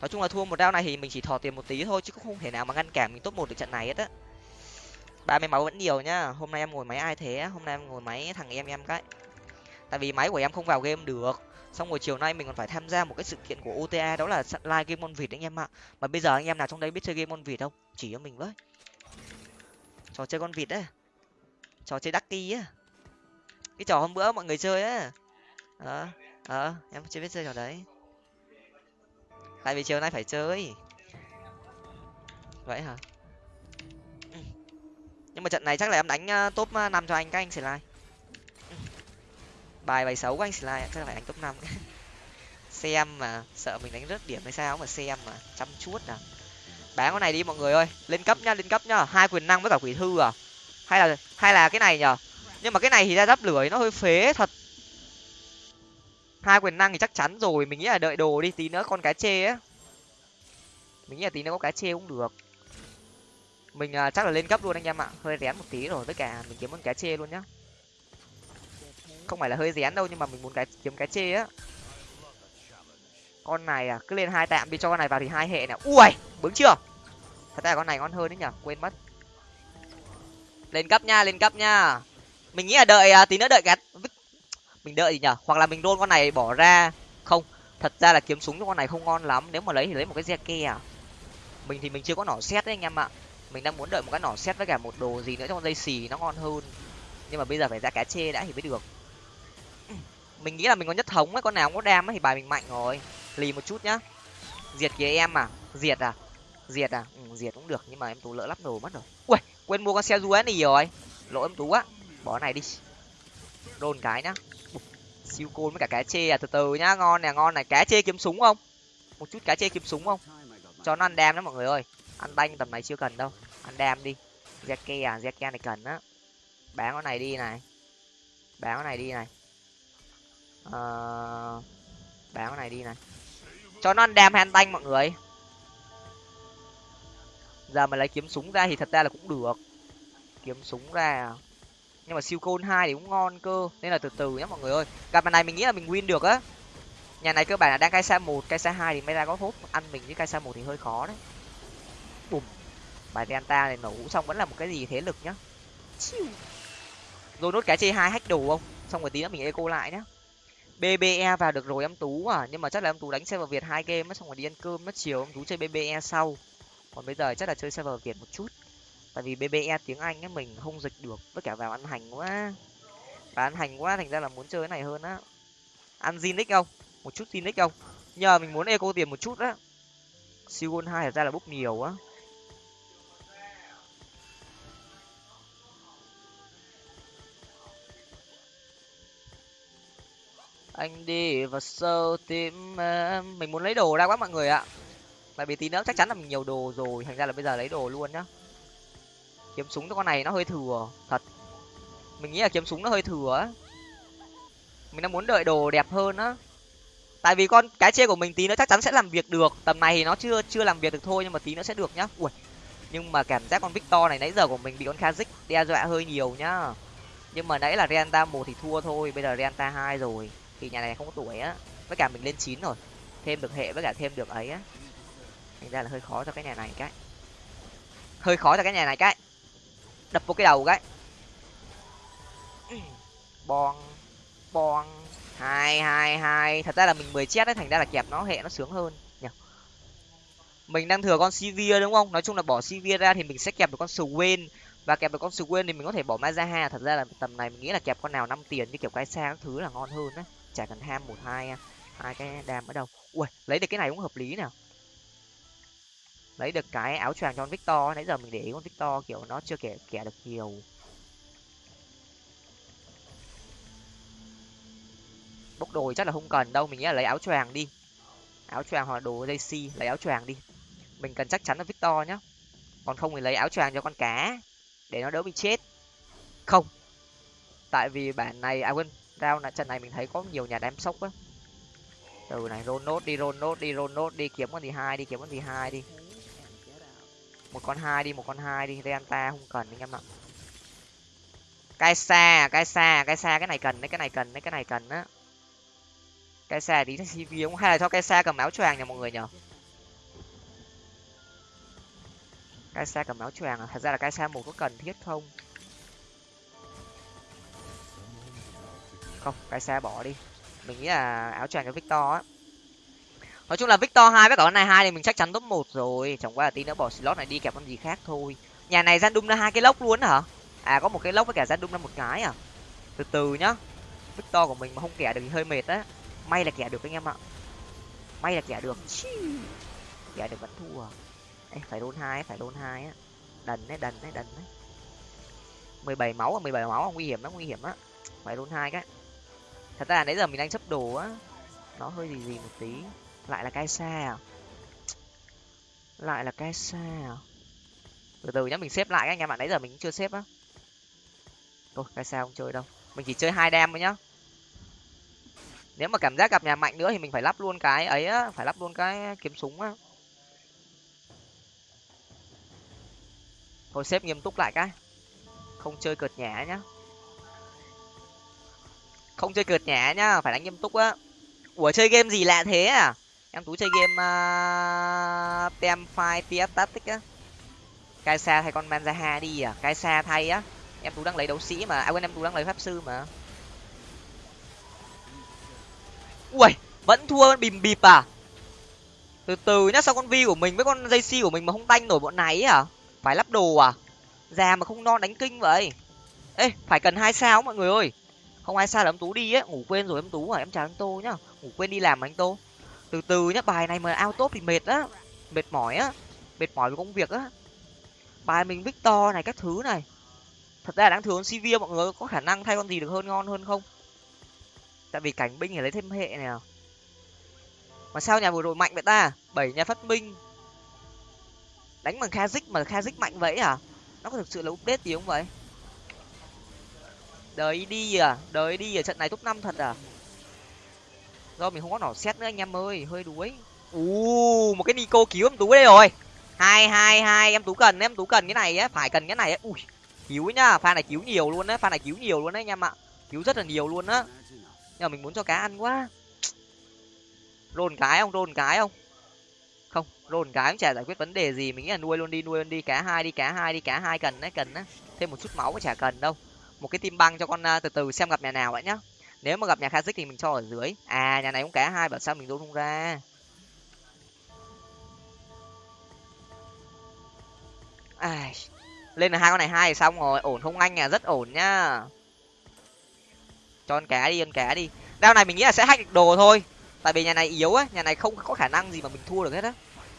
A: Nói chung là thua một rau này thì mình chỉ thò tiền một tí thôi chứ cũng không thể nào mà ngăn cản mình top một được trận này hết á. Ba mươi máu vẫn nhiều nhá hôm nay em ngồi máy ai thế hôm nay em ngồi máy thằng em em cái. Tại vì máy của em không vào game được. Xong rồi chiều nay mình còn phải tham gia một cái sự kiện của ota đó là live game môn vịt anh em ạ. Mà bây giờ anh em nào trong đây biết chơi game môn vịt không? Chỉ cho mình với. Trò chơi con vịt đấy, trò chơi ducky á. Cái trò hôm bữa mọi người chơi á. Ờ ờ em chưa biết chơi trò đấy tại vì chiều nay phải chơi. Vậy hả? Nhưng mà trận này chắc là em đánh ờ, top ờ, năm cho anh các anh sẽ like bài bài xấu của anh sẽ like chắc là phải đánh top năm. Xem mà sợ mình đánh rớt điểm hay sao mà xem mà chăm chút nào. Bán con này đi mọi người ơi, lên cấp nhá, lên cấp nhá. Hai quyền năng với cả quỷ thư à. Hay là hay là cái này nhở nhưng mà cái này thì ra giáp lưỡi nó hơi phế thật hai quyền năng thì chắc chắn rồi mình nghĩ là đợi đồ đi tí nữa con cá chê á. Mình nghĩ là tí nữa có cá chê cũng được. Mình uh, chắc là lên cấp luôn anh em ạ hơi rén một tí rồi với cả mình kiếm con cá chê luôn nhá. Không phải là hơi rén đâu nhưng mà mình muốn cái kiếm cá chê á. Con này à cứ lên hai tạm đi cho con này vào thì hai hệ nè ui bướng chưa? Thật ra con này ngon hơn đấy nhở quên mất. Lên cấp nha lên cấp nha. Mình nghĩ là đợi à, tí nữa đợi cái mình đợi gì nhở hoặc là mình đôn con này bỏ ra. Không thật ra là kiếm súng cho con này không ngon lắm. Nếu mà lấy thì lấy một cái re ke à? Mình thì mình chưa có nỏ xét đấy anh em ạ. Mình đang muốn đợi một cái nỏ xét với cả một đồ gì nữa cho con dây xì nó ngon hơn. Nhưng mà bây giờ phải ra cá chê đã thì mới được. Mình nghĩ là mình có nhất thống ấy con nào cũng có đam ấy thì bài mình mạnh rồi. Lì một chút nhá. Diệt kìa em à. Diệt à? Diệt à? Ừ, diệt cũng được nhưng mà em tú lỡ lắp đồ mất rồi. Ui quên mua con xe du này rồi. Lỗi em tú á bỏ này đi. Đôn cái nhá siêu côn với cả cá chê à từ từ nhá, ngon nè, ngon này. Cá chê kiếm súng không? Một chút cá chê kiếm súng không? Cho nó ăn đam đó mọi người ơi. Ăn banh tầm này chưa cần đâu. Ăn đam đi. Zeke à zeke này cần á. Bán con này đi này. Bán con này đi này. Ờ bán con này đi này. Cho nó ăn đam hay ăn banh mọi người? Giờ mà lấy kiếm súng ra thì thật ra là cũng được. Kiếm súng ra à nhưng mà siêu côn hai thì cũng ngon cơ. Nên là từ từ nhé mọi người ơi. Gặp mặt này mình nghĩ là mình win được á. Nhà này cơ bản là đang cai xa một, cai xa hai thì mới ra có hốt. Ăn mình với cai xa một thì hơi khó đấy. Bùm. Bài delta này nổ xong, vẫn là một cái gì thế lực nhá. Rồi nốt cái chê hai hack đồ không? Xong rồi tí nữa mình eco lại nhá. Bbe vào được rồi, em tú à. Nhưng mà chắc là em tú đánh server việt hai game mất xong rồi đi ăn cơm mất chiều. Em tú chơi bbe sau. Còn bây giờ chắc là chơi server việt một chút tại vì bbe tiếng anh ấy, mình không dịch được, với cả vào ăn hành quá. Và ăn hành quá thành ra là muốn chơi cái này hơn á. Ăn zinix không? Một chút zinix không? Nhờ mình muốn eco tiền một chút á. Siêu gôn hai ra là bốc nhiều á. Anh đi vào sâu tim à, mình muốn lấy đồ ra quá mọi người ạ. Tại vì tí nữa chắc chắn là mình nhiều đồ rồi, thành ra là bây giờ lấy đồ luôn nhá kiếm súng cho con này nó hơi thừa, thật. Mình nghĩ là kiếm súng nó hơi thừa á. Mình đang muốn đợi đồ đẹp hơn á. Tại vì con cái chê của mình tí nữa chắc chắn sẽ làm việc được. Tầm này thì nó chưa chưa làm việc được thôi nhưng mà tí nữa sẽ được nhá. Ui, nhưng mà cảm giác con victor này nãy giờ của mình bị con kazik đe dọa hơi nhiều nhá. Nhưng mà nãy là renta một thì thua thôi, bây giờ renta hai rồi, thì nhà này không có tuổi á. Với cả mình lên chín rồi, thêm được hệ với cả thêm được ấy á. Thành ra là hơi khó cho cái nhà này cái. Hơi khó cho cái nhà này cái đập vô cái đầu cái. Bon bon hai hai hai. Thật ra là mình mười chết đấy thành ra là kẹp nó hệ nó sướng hơn. Nhỉ mình đang thừa con sivir đúng không? Nói chung là bỏ sivir ra thì mình sẽ kẹp được con swain. Và kẹp được con swain thì mình có thể bỏ mazaha. Thật ra là tầm này mình nghĩ là kẹp con nào năm tiền như kiểu cái xa các thứ là ngon hơn á. Chả cần ham một hai hai cái đam ở đâu. Ui lấy được cái này cũng hợp lý nào lấy được cái áo choàng cho con victor nãy giờ mình để ý con victor kiểu nó chưa kẻ kẻ được nhiều. Bốc đồ chắc là không cần đâu, mình nghĩ là lấy áo choàng đi. Áo choàng hoặc đồ dây si lấy áo choàng đi. Mình cần chắc chắn là victor nhá. Còn không thì lấy áo choàng cho con cá, để nó đỡ bị chết. Không. Tại vì bản này à quên rao là trận này mình thấy có nhiều nhà đem sốc á. Từ này roll nốt đi, roll nốt đi, roll nốt đi, kiếm con gì hai đi, kiếm con gì hai đi một con hai đi, một con hai đi. Delta không cần anh em ạ. Cái xa cái xa cái xa. Cái này cần đấy, cái này cần đấy, cái này cần á. Cái xa tí cv không hay là cho cái xa cầm áo choàng nha mọi người nhở cái xa cầm áo choàng à? Thật ra là cái xa một có cần thiết không? Không, cái xa bỏ đi. Mình nghĩ là áo choàng cho victor á nói chung là victor hai với cả con này hai thì mình chắc chắn top một rồi. Chẳng qua là tí nữa bỏ slot này đi kẹp con gì khác thôi. Nhà này gian đung ra hai cái lốc luôn hả? À có một cái lốc với cả gian đung ra một cái à? Từ từ nhá. Victor của mình mà không kẻ được thì hơi mệt á. May là kẻ được anh em ạ. May là kẻ được. Kẻ được vẫn thua. Ê, phải đôn hai phải đôn hai á. Đần đấy đần đấy đần đấy. mười bảy máu à mười bảy máu nguy hiểm á nguy hiểm á. Phải đôn hai cái. Thật ra là nãy giờ mình đang chấp đồ á. Nó hơi gì gì một tí lại là cái xa à? Lại là cái xa à? Từ từ nhá, mình xếp lại anh em ạ nãy giờ mình chưa xếp á. Thôi, cái xa không chơi đâu. Mình chỉ chơi hai đam thôi nhá. Nếu mà cảm giác gặp nhà mạnh nữa thì mình phải lắp luôn cái ấy á, phải lắp luôn cái kiếm súng á. Thôi, xếp nghiêm túc lại cái. Không chơi cợt nhả nhá. Không chơi cợt nhả nhá, phải đánh nghiêm túc á. Ủa, chơi game gì lạ thế à? Em tú chơi game à, uh, tem file ps static á. Cai xa thay con manzaha đi à? Cai xa thay á. Em tú đang lấy đấu sĩ mà. À quên em tú đang lấy pháp sư mà. Ui vẫn thua bìm bịp à? Từ từ nhá sao con vi của mình với con dây si của mình mà không tanh nổi bọn này à phải lắp đồ à? Già mà không non đánh kinh vậy. Ê phải cần hai sao mọi người ơi. Không ai sao là em tú đi á. Ngủ quên rồi em tú à? Em chào anh tô nhá. Ngủ quên đi làm mà anh tô từ từ nhá, bài này mà ao tốt thì mệt á, mệt mỏi á, mệt mỏi với công việc á. Bài mình victor này, các thứ này. Thật ra đáng thường cv mọi người có khả năng thay con gì được hơn ngon hơn không? Tại vì cảnh binh thì lấy thêm hệ này à. mà sao nhà vừa rồi mạnh vậy ta? Bảy nhà phát minh. Đánh bằng khazik mà khazik mạnh vậy à? Nó có thực sự là update gì không vậy? Đời đi à đời đi ở trận này top năm thật à? Do mình không có nỏ xét nữa anh em ơi hơi đuối. U một cái nico cứu em tú đây rồi. Hai hai hai em tú cần em tú cần cái này á phải cần cái này á. Ui cứu nhá pha này cứu nhiều luôn á pha này cứu nhiều luôn đấy anh em ạ. Cứu rất là nhiều luôn á. Nhưng mà mình muốn cho cá ăn quá. Rôn cái không rôn cái không? Không rôn cái cũng chả giải quyết vấn đề gì mình nghĩ là nuôi luôn đi nuôi luôn đi cá hai đi cá hai đi cá hai cần đấy cần á. Thêm một chút máu cũng chả cần đâu. Một cái tim băng cho con uh, từ từ xem gặp nhà nào vậy nhá nếu mà gặp nhà Kazik thì mình cho ở dưới. À nhà này cũng cá hai bảo sao mình rút không ra. Ai, lên là hai con này hai thì xong rồi. Ổn không anh à? Rất ổn nhá. Cho con cá đi, con cá đi. Đao này mình nghĩ là sẽ hack đồ thôi. Tại vì nhà này yếu á, nhà này không có khả năng gì mà mình thua được hết á.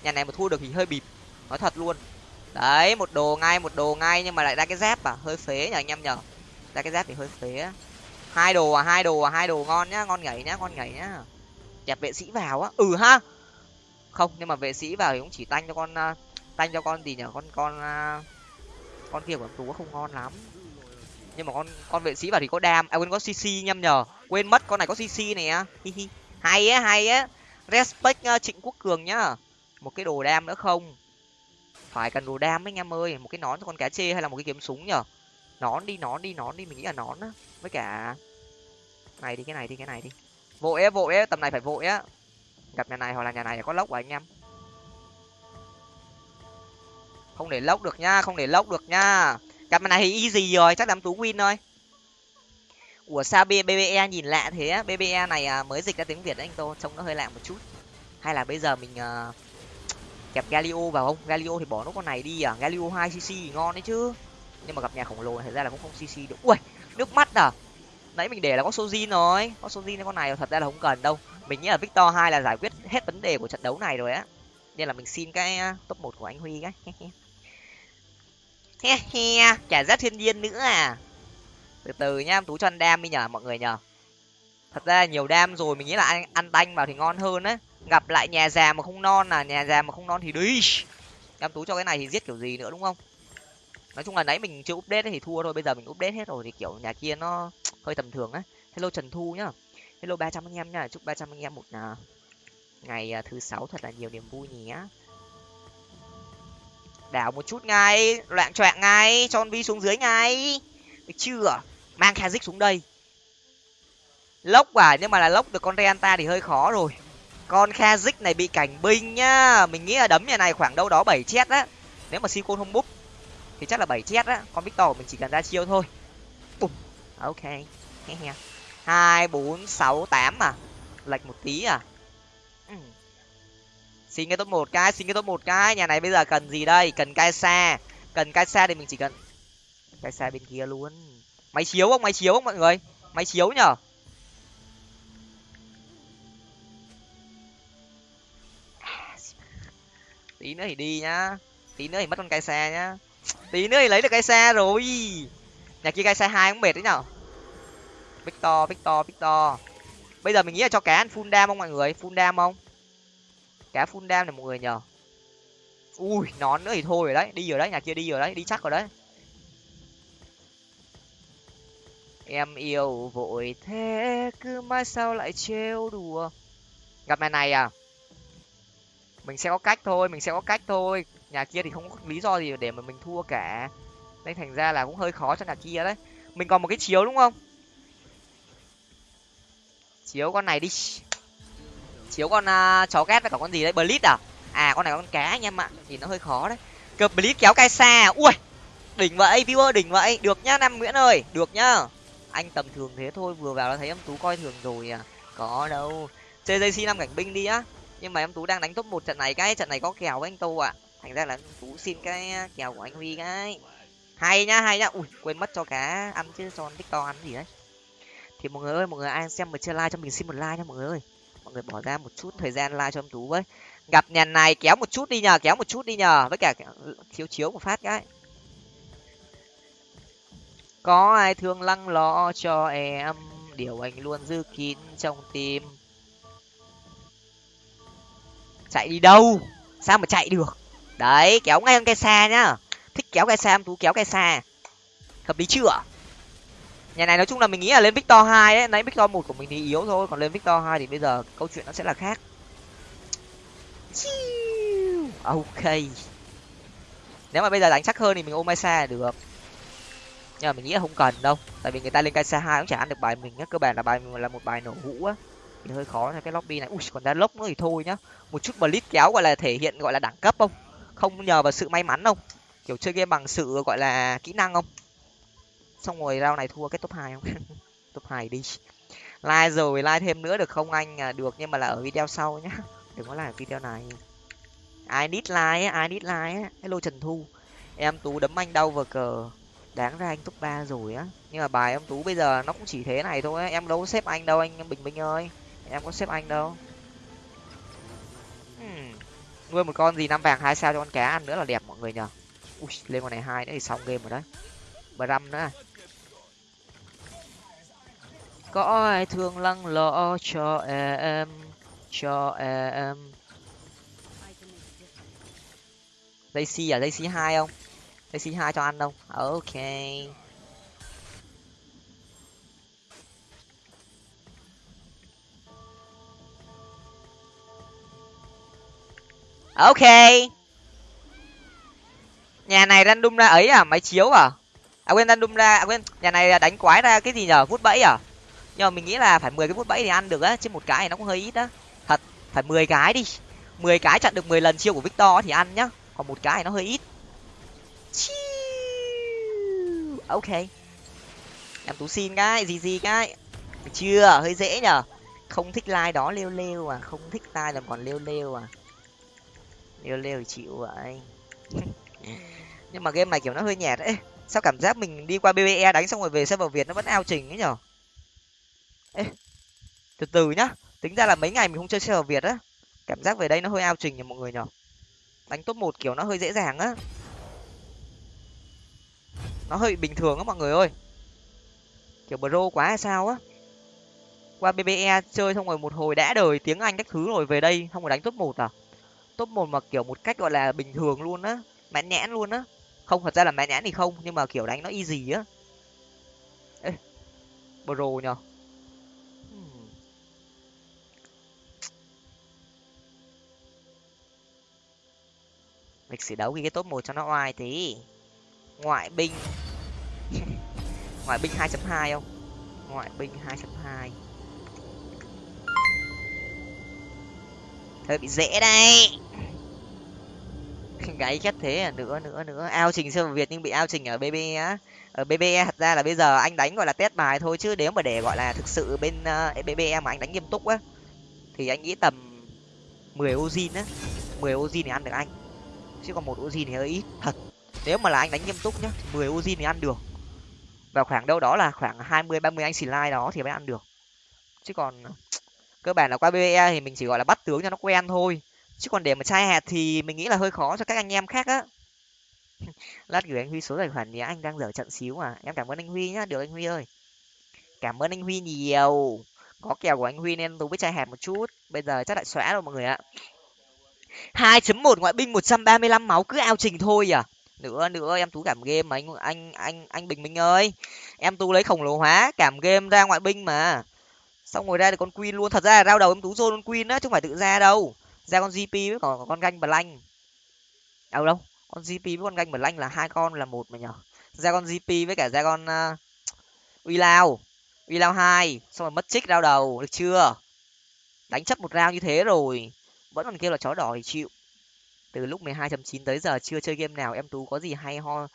A: Nhà này mà thua được thì hơi bịp, nói thật luôn. Đấy, một đồ ngay, một đồ ngay nhưng mà lại ra cái dép à? Hơi phế nhờ, anh em nhờ. Ra cái dép thì hơi phế á hai đồ à hai đồ à hai đồ ngon nhá ngon nhảy nhá ngon nhảy nhá. Đẹp vệ sĩ vào á. Ừ ha. Không nhưng mà vệ sĩ vào thì cũng chỉ tanh cho con uh, tanh cho con gì nhở con con uh, con kia của em tú không ngon lắm. Nhưng mà con con vệ sĩ vào thì có đam. À quên có cc nhâm nhở quên mất con này có cc này á. Hi hi. Hay á hay á. Respect uh, trịnh quốc cường nhá. Một cái đồ đam nữa không? Phải cần đồ đam ấy anh em ơi. Một cái nón cho con cá chê hay là một cái kiếm súng nhở nón đi nón đi nón đi mình nghĩ là nón á. Với cả này đi cái này đi cái này đi. Vội á vội á tầm này phải vội á. Gặp nhà này hoặc là nhà này có lốc à anh em. Không để lốc được nha không để lốc được nha. Gặp nhà này thì easy rồi chắc đám tú win thôi. Ủa sao bbe nhìn lạ thế á? Bbe này à, mới dịch ra tiếng việt đấy anh tô trông nó hơi lạ một chút. Hay là bây giờ mình uh, kẹp galio vào không? Galio thì bỏ nó con này đi à? Galio hai cc thì ngon đấy chứ nhưng mà gặp nhà khổng lồ thật ra là cũng không cc được. Ui, nước mắt à? Nãy mình để là có sojin rồi. Có sojin con này thật ra là không cần đâu. Mình nghĩ là victor hai là giải quyết hết vấn đề của trận đấu này rồi á. Nên là mình xin cái à, top một của anh huy cái. He he. Chả rác thiên nhiên nữa à. Từ từ nhá, tú cho ăn đam đi nhở mọi người nhở thật ra nhiều đam rồi, mình nghĩ là ăn ăn tanh vào thì ngon hơn á. Gặp lại nhà già mà không non là nhà già mà không non thì đi em tú cho cái này thì giết kiểu gì nữa, đúng không? Nói chung là nãy mình chưa update thì thua thôi bây giờ mình update hết rồi thì kiểu nhà kia nó hơi tầm thường á. Hello trần thu nhá. Hello ba trăm anh em nhá chúc ba trăm anh em một à, ngày à, thứ sáu thật là nhiều niềm vui nhé đảo một chút ngay loạn choạng ngay cho con vi xuống dưới ngay. Được chưa? Mang kazik xuống đây. Lốc à nhưng mà là lốc được con reanta thì hơi khó rồi. Con kazik này bị cảnh binh nhá. Mình nghĩ là đấm nhà này khoảng đâu đó bảy chết á. Nếu mà si không búp thì chắc là bảy chết á. Con victor mình chỉ cần ra chiêu thôi. Bùm. À, ok. Hai, bốn, sáu, tám à? Lệch một tí à? Ừ. xin cái top một cái, xin cái top một cái. Nhà này bây giờ cần gì đây? Cần cai xa cần cai xa thì mình chỉ cần cai xa bên kia luôn. Máy chiếu không? Máy chiếu không, mọi người? Máy chiếu nhở? Tí nữa thì đi nhá. Tí nữa thì mất con cai xa nhá tí nữa thì lấy được cái xe rồi. Nhà kia cái xe hai cũng mệt đấy nhở victor victor victor. Bây giờ mình nghĩ là cho cá ăn full dam không mọi người? Full dam không? Cá full dam này mọi người nhờ. Ui nón nữa thì thôi rồi đấy. Đi rồi đấy, nhà kia đi rồi đấy, đi chắc rồi đấy. Em yêu vội thế, cứ mãi sao lại trêu đùa. Gặp mẹ này à? Mình sẽ có cách thôi, mình sẽ có cách thôi nhà kia thì không có lý do gì để mà mình thua cả. Nên thành ra là cũng hơi khó cho nhà kia đấy. Mình còn một cái chiếu đúng không? Chiếu con này đi. Chiếu con uh, chó ghét với cả con gì đấy? Blitz à? À con này con cá anh em ạ. Thì nó hơi khó đấy. Cờ blitz kéo cai xa à? ui! Đỉnh vậy viewer đỉnh vậy. Được nhá nam nguyễn ơi. Được nhá. Anh tầm thường thế thôi vừa vào đã thấy em tú coi thường rồi à. Có đâu. Chơi jc năm cảnh binh đi á. Nhưng mà em tú đang đánh top một trận này cái trận này có kèo với anh tô ạ thành ra là em tú xin cái kèo của anh huy cái. Hay nhá hay nhá. Ui, quên mất cho cá ăn chứ, cho victor ăn gì đấy. Thì mọi người ơi, mọi người ai xem mà chưa like cho mình xin một like nha mọi người ơi. Mọi người bỏ ra một chút thời gian like cho em tú với. Gặp nhà này, kéo một chút đi nhờ, kéo một chút đi nhờ. Với cả chiếu chiếu một phát cái. Có ai thương lăng lo cho em? Điều anh luôn giữ kín trong tim. Chạy đi đâu? Sao mà chạy được? Đấy, kéo ngay cây xa nhá. Thích kéo cây xa em tú kéo cây xa hợp lý chưa? Nhà này nói chung là mình nghĩ là lên victor hai ấy nãy victor một của mình thì yếu thôi, còn lên victor hai thì bây giờ câu chuyện nó sẽ là khác. Ok. Nếu mà bây giờ đánh chắc hơn thì mình ôm xa được. Nhưng mà mình nghĩ là không cần đâu, tại vì người ta lên cây xa hai cũng chả ăn được bài mình á cơ bản là bài mình là một bài nổ hũ á. Thì hơi khó cho cái lobby này. Ui, còn ra lốc nữa thì thôi nhá. Một chút blitz kéo gọi là thể hiện gọi là đẳng cấp không? Không nhờ vào sự may mắn không kiểu chơi game bằng sự gọi là kỹ năng không? Xong rồi rau này thua cái top hai không? Top hai đi. Like rồi like thêm nữa được không anh? À, được nhưng mà là ở video sau nhá. Đừng có làm video này. Ai nít like ai nít like hello trần thu. Em tú đấm anh đau vào cờ. Đáng ra anh top ba rồi á. Nhưng mà bài em tú bây giờ nó cũng chỉ thế này thôi em đâu có xếp anh đâu anh bình minh ơi. Em có xếp anh đâu nuôi một con gì, năm vàng, hai sao cho con cá ăn nữa là đẹp mọi người nhờ. Ui, lên con này hai nữa thì xong game rồi đấy. Bram nữa. Có ai thương lăng lo cho em cho em? Dây xi à? Dây xi hai không? Dây xi hai cho ăn không? Ok. Ok. Nhà này random ra ấy à? Máy chiếu à? À quên, random ra à quên, nhà này đánh quái ra cái gì nhở vút bẫy à? Nhưng mà mình nghĩ là phải mười cái vút bẫy thì ăn được á, chứ một cái thì nó cũng hơi ít á. Thật, phải mười cái đi. Mười cái chặn được mười lần chiêu của victor thì ăn nhá. Còn một cái thì nó hơi ít. Ok. Em tú xin cái gì gì cái. Được chưa? Hơi dễ nhở không thích like đó, lêu lêu à. Không thích like làm còn lêu lêu à liêu liêu chịu vậy. Nhưng mà game này kiểu nó hơi nhạt ấy. Sao cảm giác mình đi qua bbe đánh xong rồi về server việt nó vẫn ao trình ấy nhở? Ê từ từ nhá. Tính ra là mấy ngày mình không chơi server việt á. Cảm giác về đây nó hơi ao trình nhỉ mọi người nhở? Đánh top một kiểu nó hơi dễ dàng á. Nó hơi bình thường á mọi người ơi. Kiểu bro quá hay sao á. Qua bbe chơi xong rồi một hồi đã đời tiếng anh các thứ rồi về đây xong rồi đánh top một à top một mà, kiểu, một cách, gọi là, bình thường luôn á mãn nhãn luôn á. Không, thật ra là mãn nhãn thì không, nhưng mà, kiểu, đánh nó easy á. Ê, bro nhở hmm. lịch sử đấu ghi cái top một cho nó oai tí. Ngoại binh. Ngoại binh 2.2 không? Ngoại binh 2.2 hơi bị dễ đây gáy chết thế à? Nữa nữa nữa. Ao trình server việt nhưng bị ao trình ở bb á. Ở bb e, thật ra là bây giờ anh đánh gọi là test bài thôi chứ nếu mà để gọi là thực sự bên ờ, e, uh, bb e mà anh đánh nghiêm túc á thì anh nghĩ tầm 10 ozin á. 10 ozin thì ăn được anh. Chứ còn một ozin thì hơi ít thật. Nếu mà là anh đánh nghiêm túc nhá mười ozin thì ăn được. Và khoảng đâu đó là khoảng hai mươi ba mươi anh đó thì mới ăn được. Chứ còn ờ, cơ bản là qua bbe thì mình chỉ gọi là bắt tướng cho nó quen thôi chứ còn để mà chai hạt thì mình nghĩ là hơi khó cho các anh em khác á. Lát gửi anh huy số tài khoản nhé, anh đang dở trận xíu à em cảm ơn anh huy nhá, được anh huy ơi. Cảm ơn anh huy nhiều. Có kèo của anh huy nên tôi với chai hạt một chút. Bây giờ chắc lại xóa rồi mọi người ạ. hai chấm một ngoại binh một trăm ba mươi lăm máu cứ ao trình thôi à. Nữa nữa, em tú cảm game mà anh anh anh anh bình minh ơi. Em tú lấy khổng lồ hóa, cảm game ra ngoại binh mà. Xong rồi ra được con queen luôn. Thật ra là rao đầu em tú zone con queen á, chứ không phải tự ra đâu ra con gp với còn con ganh blank đâu đâu con gp với con ganh blank là hai con là một mà nhở. Ra con gp với cả ra con uh, uy lao. Uy lao hai xong rồi mất trích đau đầu được chưa? Đánh chấp một rao như thế rồi vẫn còn kêu là chó đỏ thì chịu. Từ lúc mười hai chín tới giờ chưa chơi game nào em tú có gì hay ho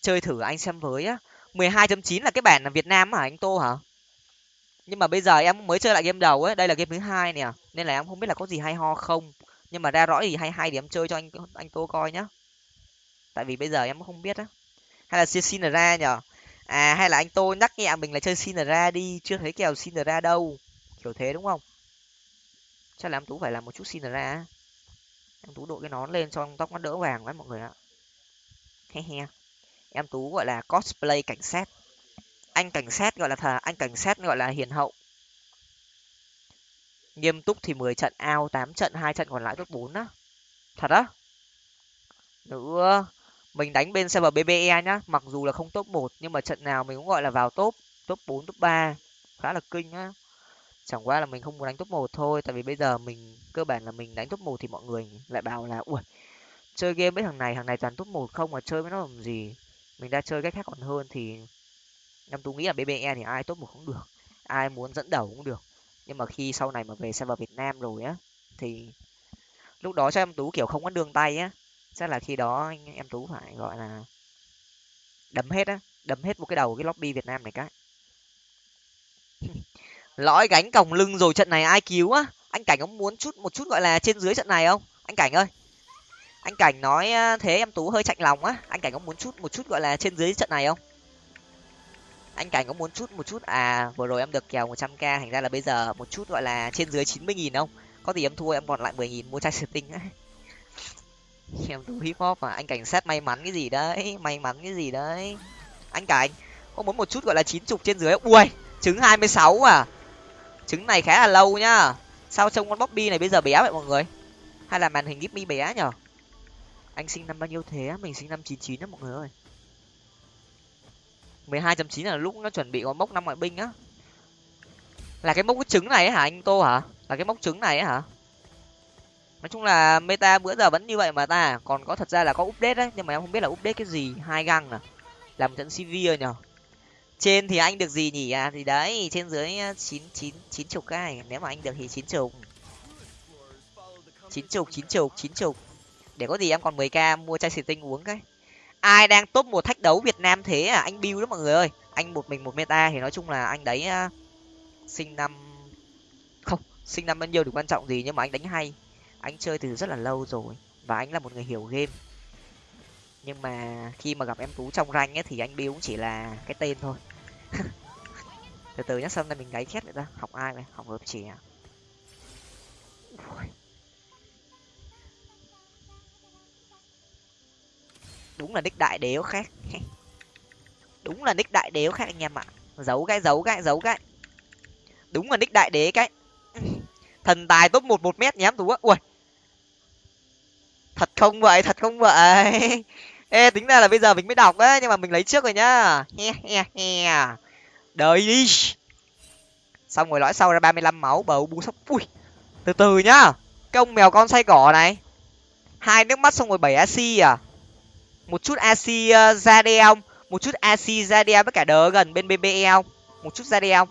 A: chơi thử anh xem với á. mười hai chín là cái bản là việt nam hả anh tô hả? Nhưng mà bây giờ em mới chơi lại game đầu ấy đây là game thứ hai nè nên là em không biết là có gì hay ho không. Nhưng mà ra rõ gì hay hay thì em chơi cho anh anh tô coi nhá. Tại vì bây giờ em không biết á. Hay là xin ra nhở? À hay là anh tô nhắc nhẹ mình là chơi xin ra đi, chưa thấy kèo xin ra đâu. Kiểu thế đúng không? Chắc là em tú phải làm một chút xin ra em tú đội cái nón lên cho tóc nó đỡ vàng lắm mọi người ạ. He he. Em tú gọi là cosplay cảnh sát. Anh cảnh sát gọi là thà anh cảnh sát gọi là hiền hậu nghiêm túc thì mười trận, ao tám trận, hai trận còn lại top bốn á. Thật á? Nữa mình đánh bên server bbe nhá. Mặc dù là không top một, nhưng mà trận nào mình cũng gọi là vào top top bốn, top ba. Khá là kinh á. Chẳng qua là mình không muốn đánh top một thôi, tại vì bây giờ mình, cơ bản là mình đánh top một thì mọi người lại bảo là, ui, chơi game với thằng này thằng này toàn top một không mà chơi với nó làm gì? Mình đã chơi cách khác còn hơn thì em tú nghĩ là bbe thì ai top một cũng được, ai muốn dẫn đầu cũng được nhưng mà khi sau này mà về server việt nam rồi á, thì lúc đó cho em tú kiểu không có đường tay á. Chắc là khi đó anh, em tú phải gọi là đấm hết á, đấm hết một cái đầu cái lobby việt nam này cái. Lõi gánh còng lưng rồi trận này ai cứu á? Anh cảnh có muốn chút, một chút gọi là trên dưới trận này không? Anh cảnh ơi. Anh cảnh nói thế em tú hơi chạnh lòng á. Anh cảnh có muốn chút, một chút gọi là trên dưới trận này không? Anh cảnh có muốn chút, một chút? À vừa rồi em được kèo một trăm k, thành ra là bây giờ một chút gọi là trên dưới chín mươi nghìn không? Có gì em thua, em còn lại mười nghìn mua chai sửa tinh em thua hip hop mà. Anh cảnh sát may mắn cái gì đấy? May mắn cái gì đấy? Anh cảnh, có muốn một chút gọi là chín chục trên dưới ui, trứng hai mươi sáu à? Trứng này khá là lâu nhá. Sao trông con bobby này bây giờ bé vậy mọi người? Hay là màn hình gip mi bé nhở? Anh sinh năm bao nhiêu thế mình sinh năm chín chín đó mọi người ơi mười hai chấm chín là lúc nó chuẩn bị có mốc năm ngoại binh á. Là cái mốc cái trứng này hả anh tô hả? Là cái mốc trứng này hả? Nói chung là meta bữa giờ vẫn như vậy mà ta. Còn có thật ra là có update đấy, nhưng mà em không biết là update cái gì. Hai găng à? Làm trận cv nhở trên thì anh được gì nhỉ? À thì đấy, trên dưới à, chín chín chín chục cái. Nếu mà anh được thì chín chục. Chín chục chín chục chín chục. Để có gì em còn mười k mua chai xì tinh uống cái ai đang top một thách đấu việt nam thế à? Anh bill đó mọi người ơi. Anh một mình một meta thì nói chung là anh đấy uh, sinh năm không sinh năm bao nhiêu được quan trọng gì nhưng mà anh đánh hay. Anh chơi từ rất là lâu rồi và anh là một người hiểu game. Nhưng mà khi mà gặp em tú trong ranh ấy thì anh bill cũng chỉ là cái tên thôi. Từ từ nhá xong này mình gáy khét vậy ta. Học ai vậy? Học hợp chỉ à? Đúng là nick đại đế khác. Đúng là nick đại đế khác anh em ạ. Giấu cái giấu cái giấu cái. Đúng là nick đại đế cái. Thần tài top một một mét nhám tú á ui. Thật không vậy, thật không vậy. Ê, tính ra là bây giờ mình mới đọc đấy, nhưng mà mình lấy trước rồi nhá. He he he. Đợi đi. Xong rồi lõi sau ra ba mươi lăm máu, bầu, bu sốc ui. Từ từ nhá. Cái ông mèo con say cỏ này. Hai nước mắt xong rồi bảy ac à một chút ac ra đe không? Một chút ac ra đe với cả đỡ gần bên bbe không? Một chút ra đe không?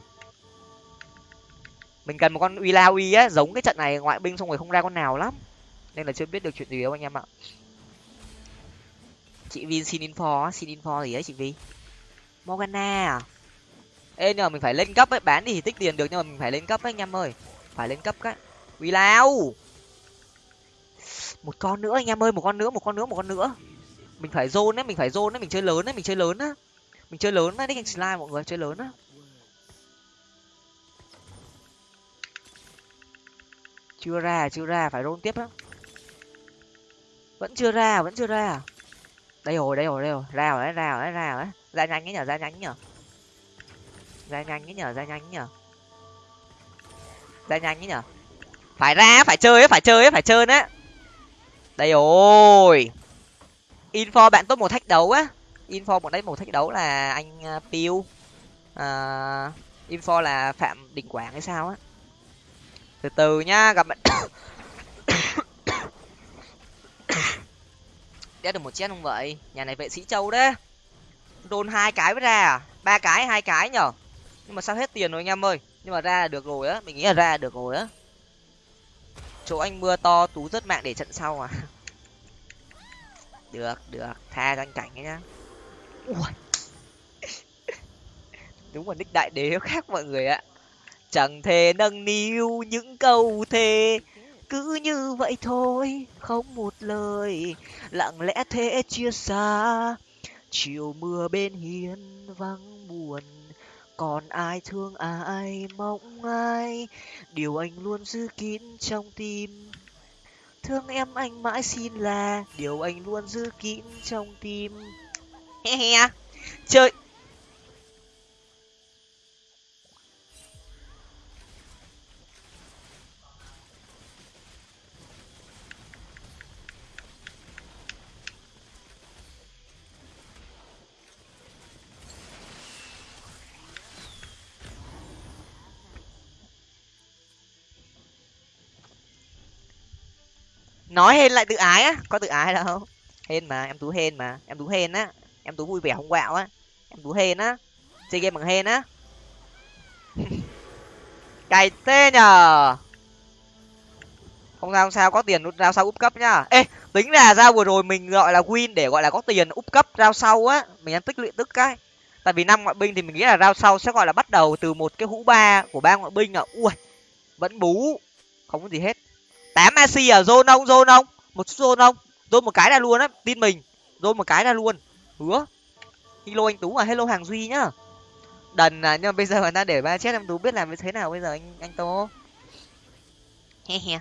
A: Mình cần một con uy la uy á giống cái trận này ngoại binh xong rồi không ra con nào lắm. Nên là chưa biết được chuyện gì đâu anh em ạ. Chị vin xin info xin info gì đấy chị vi morgana à? Ê nhưng mà mình phải lên cấp ấy bán đi thì tích tiền được nhưng mà mình phải lên cấp ấy anh em ơi. Phải lên cấp cái. Uy lao một con nữa anh em ơi một con nữa một con nữa một con nữa mình phải zone ấy mình phải zone ấy mình chơi lớn ấy mình chơi lớn á. Mình chơi lớn á đấy anh slime mọi người, chơi lớn á. Chưa ra chưa ra, phải roll tiếp á. Vẫn chưa ra, vẫn chưa ra. Đây rồi đây rồi đây rồi. Ra rồi đấy, ra rồi đấy, ra rồi đấy. Ra nhanh ấy nhở, ra nhanh nhở. Ra nhanh ấy nhở, ra nhanh nhở. Ra nhanh ấy nhở. Phải ra, phải chơi ấy, phải chơi ấy, phải chơi đấy. Đây rồi info bạn tốt một thách đấu á. Info một đấy một thách đấu là anh uh, piu. À, info là phạm đình quảng hay sao á. Từ từ nhá gặp bạn. Đã được một chết không vậy? Nhà này vệ sĩ châu đấy. Đôn hai cái mới ra à? Ba cái hai cái nhở? Nhưng mà sao hết tiền rồi anh em ơi? Nhưng mà ra là được rồi á. Mình nghĩ là ra là được rồi á. Chỗ anh mưa to tú rất mạng để trận sau à được được. Tha cho anh cảnh ấy nhá. Ui. đúng là nick đại đế khác mọi người ạ. Chẳng thể nâng niu những câu thề. Cứ như vậy thôi không một lời. Lặng lẽ thế chia xa. Chiều mưa bên hiên vắng buồn. Còn ai thương ai mong ai? Điều anh luôn giữ kín trong tim thương em anh mãi xin là điều anh luôn giữ kín trong tim. He he. Chơi. Nói hên lại tự ái á, có tự ái đâu hên mà, em tú hên mà, em tú hên á, em tú vui vẻ không quạo á, em tú hên á, chơi game bằng hên á. Cày tê nhờ. Không sao không sao, có tiền rao sau úp cấp nhá. Ê, tính là ra vừa rồi mình gọi là win để gọi là có tiền úp cấp rao sau á, mình đang tích lũy tức cái. Tại vì năm ngoại binh thì mình nghĩ là rao sau sẽ gọi là bắt đầu từ một cái hũ ba của ba ngoại binh à. Ui, vẫn bú, không có gì hết tám ac ở à, zone ông zone ông một chút zone ông zone một cái ra luôn á, tin mình. Zone một cái ra luôn. Hứa. Hello anh tú à hello hàng duy nhá. Đần à nhưng mà bây giờ người ta để ba chết, em tú biết làm như thế nào bây giờ anh anh tô? He he.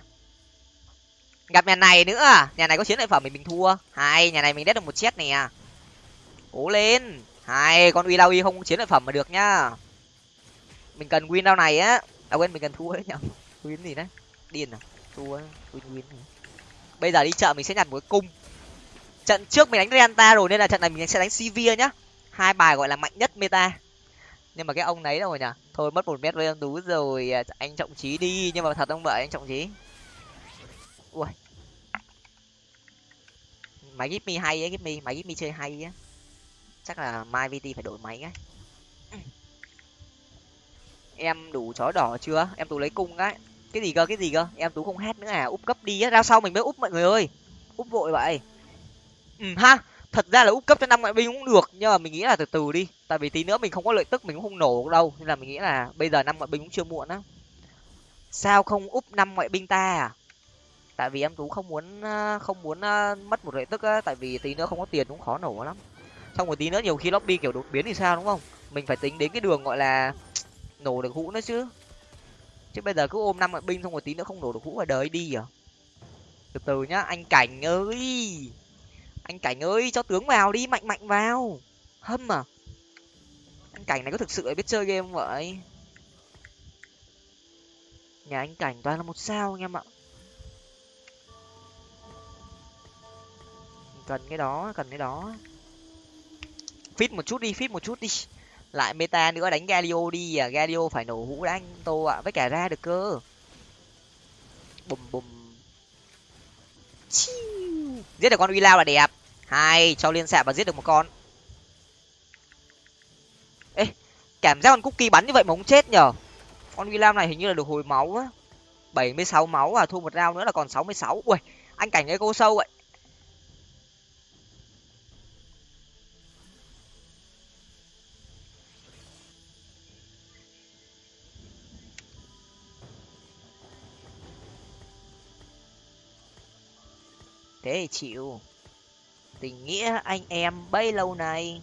A: Gặp nhà này nữa à? Nhà này có chiến lợi phẩm mình mình thua. Hai, nhà này mình đét được một chết nè. Cố lên. Hai, con uy lao uy không chiến lợi phẩm mà được nhá. Mình cần win đao này á. À quên, mình cần thua đấy nhở. Win gì đấy? Điên à thua win win bây giờ đi chợ mình sẽ nhặt một cái cung. Trận trước mình đánh Renta rồi nên là trận này mình sẽ đánh Sivir nhá. Hai bài gọi là mạnh nhất meta. Nhưng mà cái ông đấy rồi nhỉ thôi mất một mét với em tú rồi à, anh trọng trí đi. Nhưng mà thật ông vậy anh trọng trí ui. Máy gip mi hay ấy gip mi máy gip mi chơi hay á. Chắc là mai vt phải đổi máy ấy em đủ chó đỏ chưa? Em tú lấy cung cái cái gì cơ, cái gì cơ? Em tú không hát nữa à? Úp cấp đi á, ra sau mình mới úp mọi người ơi. Úp vội vậy. Ừ ha, thật ra là úp cấp cho năm ngoại binh cũng được, nhưng mà mình nghĩ là từ từ đi. Tại vì tí nữa mình không có lợi tức, mình cũng không nổ đâu, nên là mình nghĩ là bây giờ năm ngoại binh cũng chưa muộn á. Sao không úp năm ngoại binh ta à? Tại vì em tú không muốn ờ, không muốn ờ, mất một lợi tức á, tại vì tí nữa không có tiền cũng khó nổ lắm. Xong một tí nữa nhiều khi lobby kiểu đột biến thì sao, đúng không? Mình phải tính đến cái đường gọi là nổ được hũ nữa chứ chứ bây giờ cứ ôm năm binh xong một tí nữa không nổ được hũ vào đời đi à? Từ từ nhá, anh cảnh ơi! Anh cảnh ơi, cho tướng vào đi, mạnh mạnh vào! Hâm à? Anh cảnh này có thực sự biết chơi game không vậy? Nhà anh cảnh toàn là một sao anh em ạ. Cần cái đó, cần cái đó. Fit một chút đi fit một chút đi lại meta nữa, đánh galio đi à. Galio phải nổ hũ đã anh tô ạ. Với cả ra được cơ. Bùm bùm. Giết được con uy lao là đẹp. Hai cho liên xạ và giết được một con. Ê, cảm giác con cookie bắn như vậy mà không chết nhở con uy lao này hình như là được hồi máu á. Bảy mươi sáu máu à thu một rau nữa là còn sáu mươi sáu. Ui anh cảnh cái cô sâu vậy. Thế thì chịu. Tình nghĩa anh em bấy lâu nay.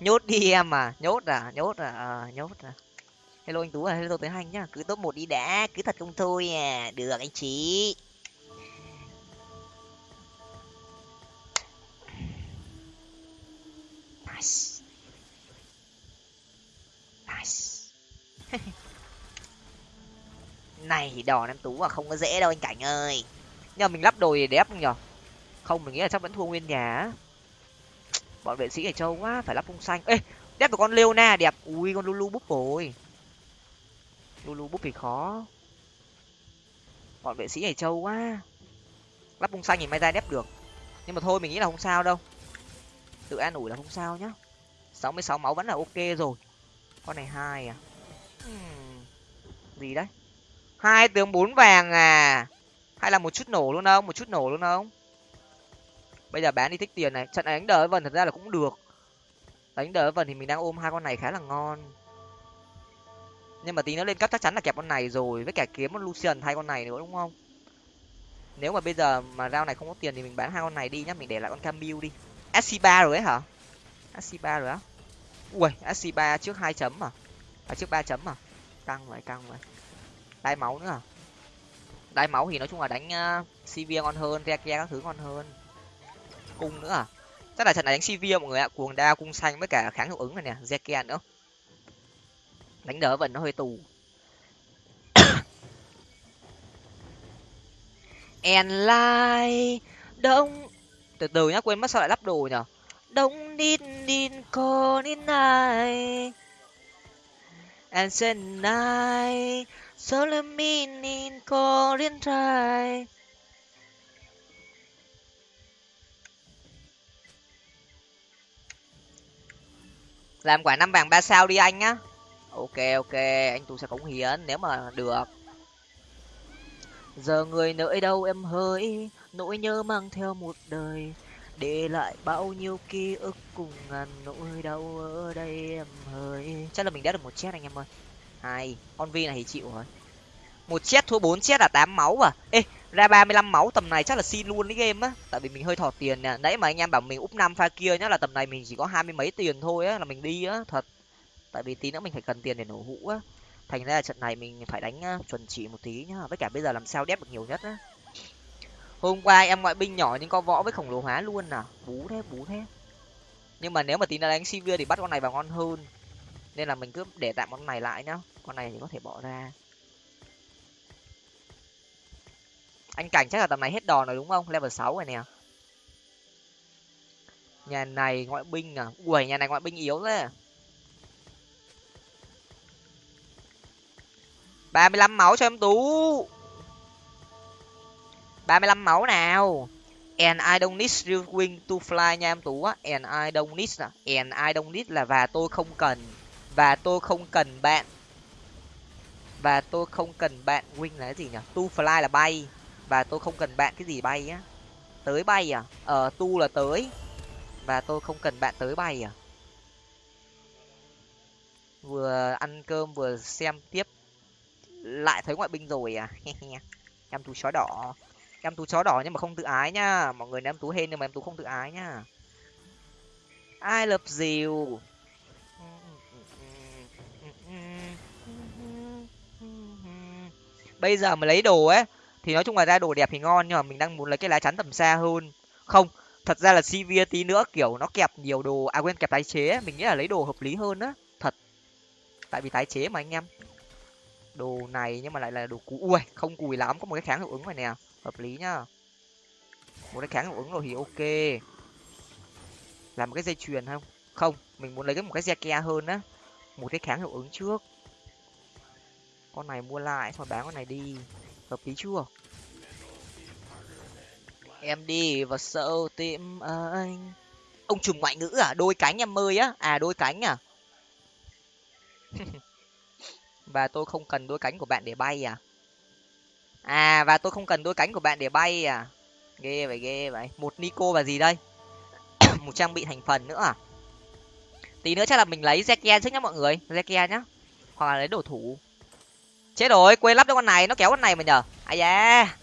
A: Nhốt đi em à nhốt à nhốt à à nhốt à. Hello anh tú à hello tới hành nhá, cứ top một đi đã, cứ thật không thôi à. Được anh chị. Nice. Nice. này đòn em tú à không có dễ đâu anh cảnh ơi. Nhưng mà mình lắp đồ thì đẹp không nhở không, mình nghĩ là chắc vẫn thua nguyên nhà bọn vệ sĩ ở châu quá, phải lắp phung xanh. Ê đẹp được con leona đẹp. Ui, con lulu búp rồi. Lulu búp thì khó. Bọn vệ sĩ ở châu quá. Lắp phung xanh thì may ra đép được. Nhưng mà thôi, mình nghĩ là không sao đâu. Tự an ủi là không sao nhá. Sáu mươi sáu máu vẫn là ok rồi. Con này hai à. Hmm. gì đấy? Hai tướng bốn vàng à? Hay là một chút nổ luôn không? Một chút nổ luôn không? Bây giờ bán đi thích tiền này. Trận này đánh đỡ vần thật ra là cũng được. Đánh đỡ vần thì mình đang ôm hai con này khá là ngon. Nhưng mà tí nó lên cấp chắc chắn là kẹp con này rồi. Với cả kiếm con lucian thay con này nữa đúng không? Nếu mà bây giờ mà rau này không có tiền thì mình bán hai con này đi nhá. Mình để lại con camille đi. Sc ba rồi ấy hả? Sc ba rồi á? Ui sc ba trước hai chấm à? À trước ba chấm à? Căng vậy căng vậy đai máu nữa à? Đai máu thì nói chung là đánh ờ, uh, cv ngon hơn rekia các thứ ngon hơn. Cung nữa à? Chắc là trận này đánh cv à, mọi người ạ? Cuồng đa cung xanh với cả kháng hiệu ứng này nè zekia nữa. Đánh đỡ vẫn nó hơi tù. And lie đông từ từ nhá quên mất sao lại lắp đồ nhở? Đông need need con in này, and say night solo meaning Korean try làm quả năm vàng ba sao đi anh nhá. ok ok, anh tú sẽ cống hiến nếu mà được. Giờ người nơi đâu em hỡi? Nỗi nhớ mang theo một đời. Để lại bao nhiêu ký ức cùng ngàn nỗi đau ở đây em hỡi? Chắc là mình đã được một chết anh em ơi hai con vi này thì chịu rồi. Một chết thua bốn chết là tám máu à? Ê, ra ba mươi lăm máu, tầm này chắc là xin luôn cái game á. Tại vì mình hơi thọt tiền nè. Nãy mà anh em bảo mình úp năm pha kia nhá, là tầm này mình chỉ có hai mươi mấy tiền thôi á, là mình đi á, thật. Tại vì tí nữa mình phải cần tiền để nổ hũ á. Thành ra là trận này mình phải đánh chuẩn chỉ một tí nhá. Với cả bây giờ làm sao đép được nhiều nhất á. Hôm qua em ngoại binh nhỏ nhưng có võ với khổng lồ hóa luôn à? Bú thế bú thế. Nhưng mà nếu mà tí nữa đánh sivir thì bắt con này vào ngon hơn nên là mình cứ để tạm con này lại nhá. Con này thì có thể bỏ ra. Anh cảnh chắc là tầm này hết đòn rồi đúng không? Level sáu rồi nè. Nhà này ngoại binh à? Ui, nhà này ngoại binh yếu thế. Ba mươi lăm máu cho em tú. Ba mươi lăm máu nào? And I don't need real wing to fly nha em tú á. And I don't need à? And I don't need là và tôi không cần và tôi không cần bạn. Và tôi không cần bạn wing là cái gì nhỉ? Tu fly là bay. Và tôi không cần bạn cái gì bay á. Tới bay à? Ờ tu là tới. Và tôi không cần bạn tới bay à? Vừa ăn cơm vừa xem tiếp. Lại thấy ngoại binh rồi à? Em tú chó đỏ. Em tú chó đỏ nhưng mà không tự ái nhá mọi người em tú hên nhưng mà em tú không tự ái nhá ai lập dìu? Bây giờ mà lấy đồ ấy, thì nói chung là ra đồ đẹp thì ngon, nhưng mà mình đang muốn lấy cái lá chắn tầm xa hơn. Không, thật ra là cv tí nữa, kiểu, nó kẹp nhiều đồ à quên, kẹp tái chế mình nghĩ là lấy đồ hợp lý hơn á, thật. Tại vì tái chế mà anh em. Đồ này nhưng mà lại là đồ cũ. Ui, không cùi lắm, có một cái kháng hiệu ứng này nè, hợp lý nhá. Một cái kháng hiệu ứng rồi thì ok. Làm một cái dây chuyền không? Không, mình muốn lấy cái một cái xe ke hơn á. Một cái kháng hiệu ứng trước con này mua lại xong bán con này đi. Hợp lý chưa? Em đi vào sâu tim anh. Ông trùm ngoại ngữ à? Đôi cánh em ơi á. À đôi cánh à? Và tôi không cần đôi cánh của bạn để bay à? À và tôi không cần đôi cánh của bạn để bay à? Ghê vậy ghê vậy. Một nico và gì đây? Một trang bị thành phần nữa à? Tí nữa chắc là mình lấy zekia trước nhá mọi người. Zekia nhá. Hoặc là lấy đồ thủ chết rồi quên lắp cho con này, nó kéo con này mà nhở ai da.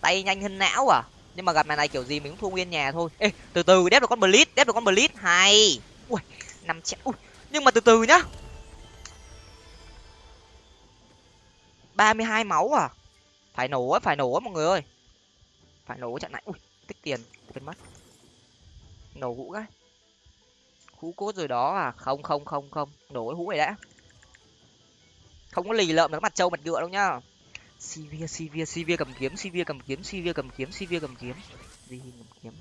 A: Tay nhanh hơn não à. Nhưng mà gặp mày này kiểu gì mình cũng thua nguyên nhà thôi. Ê, từ từ, đép được con blitz đép được con blitz hay. Ui, năm triệu ui, nhưng mà từ từ nhá. Ba mươi hai máu à. Phải nổ á, phải nổ á mọi người ơi. Phải nổ trận này. Ui, tích tiền, quên mất. Nổ hũ cái. Hũ cốt rồi đó à. Không không không không. Nổ cái hũ này đã không có lì lợm nó mặt trâu mặt ngựa đâu nhá. Sivir sivir sivir cầm kiếm sivir cầm kiếm sivir cầm kiếm sivir cầm kiếm. Gì cầm kiếm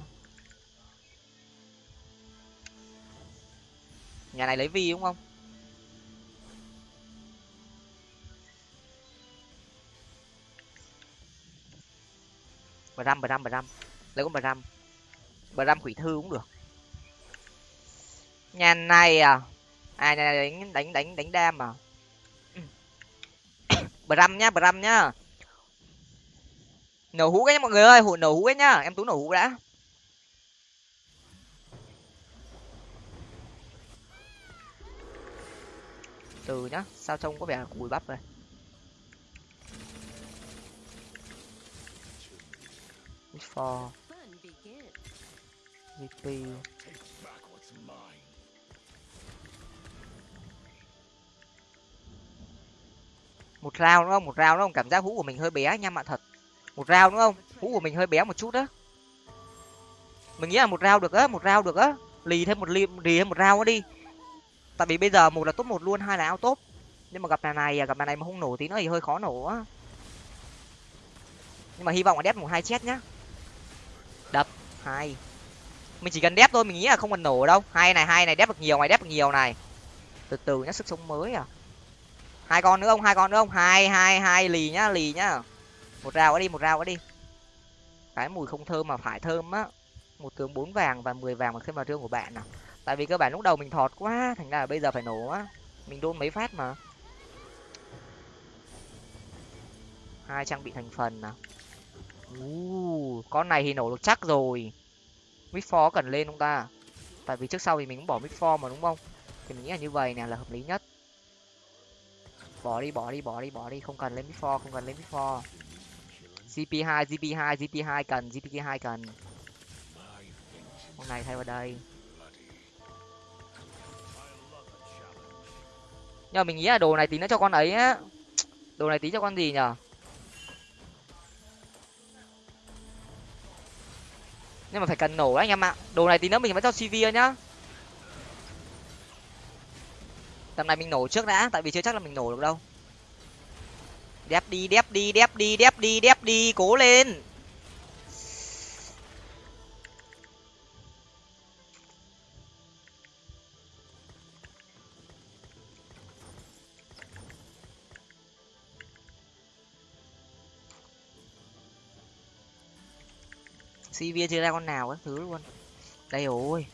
A: nhà này lấy vi đúng không? Bà răm bà răm bà răm lấy con bà răm bà răm quỷ thư cũng được. Nhà này à? À nhà này đánh đánh đánh đánh đam à? Bram nhá bram nhá. Nổ hũ cái nhá, mọi người ơi. Hụi nổ hũ cái nhá. Em tú nổ hũ đã. Từ nhá, sao trông có vẻ cùi bắp rồi for VP một rau đúng không? Một rau đúng không? Cảm giác hũ của mình hơi bé nha ạ thật. Một rau đúng không? Hũ của mình hơi bé một chút đó mình nghĩ là một rau được á một rau được á. Lì thêm một lì, lì thêm một rau đi. Tại vì bây giờ một là top một luôn hai là ao top. Nhưng mà gặp này này gặp này này mà không nổ tí nữa thì hơi khó nổ á. Nhưng mà hy vọng là đép một hai chết nhá. Đập hai. Mình chỉ cần đép thôi mình nghĩ là không cần nổ đâu. Hai này hai này đép được nhiều này đép được nhiều này. Từ từ nhá sức sống mới à hai con nữa không? Hai con nữa không? Hai hai hai lì nhá lì nhá. Một rào đi một rào đi. Cái mùi không thơm mà phải thơm á. Một tướng bốn vàng và mười vàng mà thêm vào trương của bạn nào tại vì cơ bản lúc đầu mình thọt quá thành ra là bây giờ phải nổ á. Mình đôn mấy phát mà. Hai trang bị thành phần nào uh, con này thì nổ được chắc rồi. Mít phó cần lên không ta? Tại vì trước sau thì mình cũng bỏ mít phó mà đúng không? Thì mình nghĩ là như vậy nè là hợp lý nhất bỏ đi bỏ đi bỏ đi bỏ đi. Không cần lên mid for không cần lên mid for gp 2 gp 2 gp 2 cần gp 2 cần. Hôm nay thay vào đây. Nhưng mà mình nghĩ là đồ này tí nữa cho con ấy á. Đồ này tí cho con gì nhở? Nhưng mà phải cần nổ đấy anh em ạ. Đồ này tí nữa mình phải cho cv nhá. tầm này mình nổ trước đã, tại vì chưa chắc là mình nổ được đâu. Đép đi đép đi đép đi đép đi đép đi, cố lên. Cv chưa ra con nào các thứ luôn. Đây ôi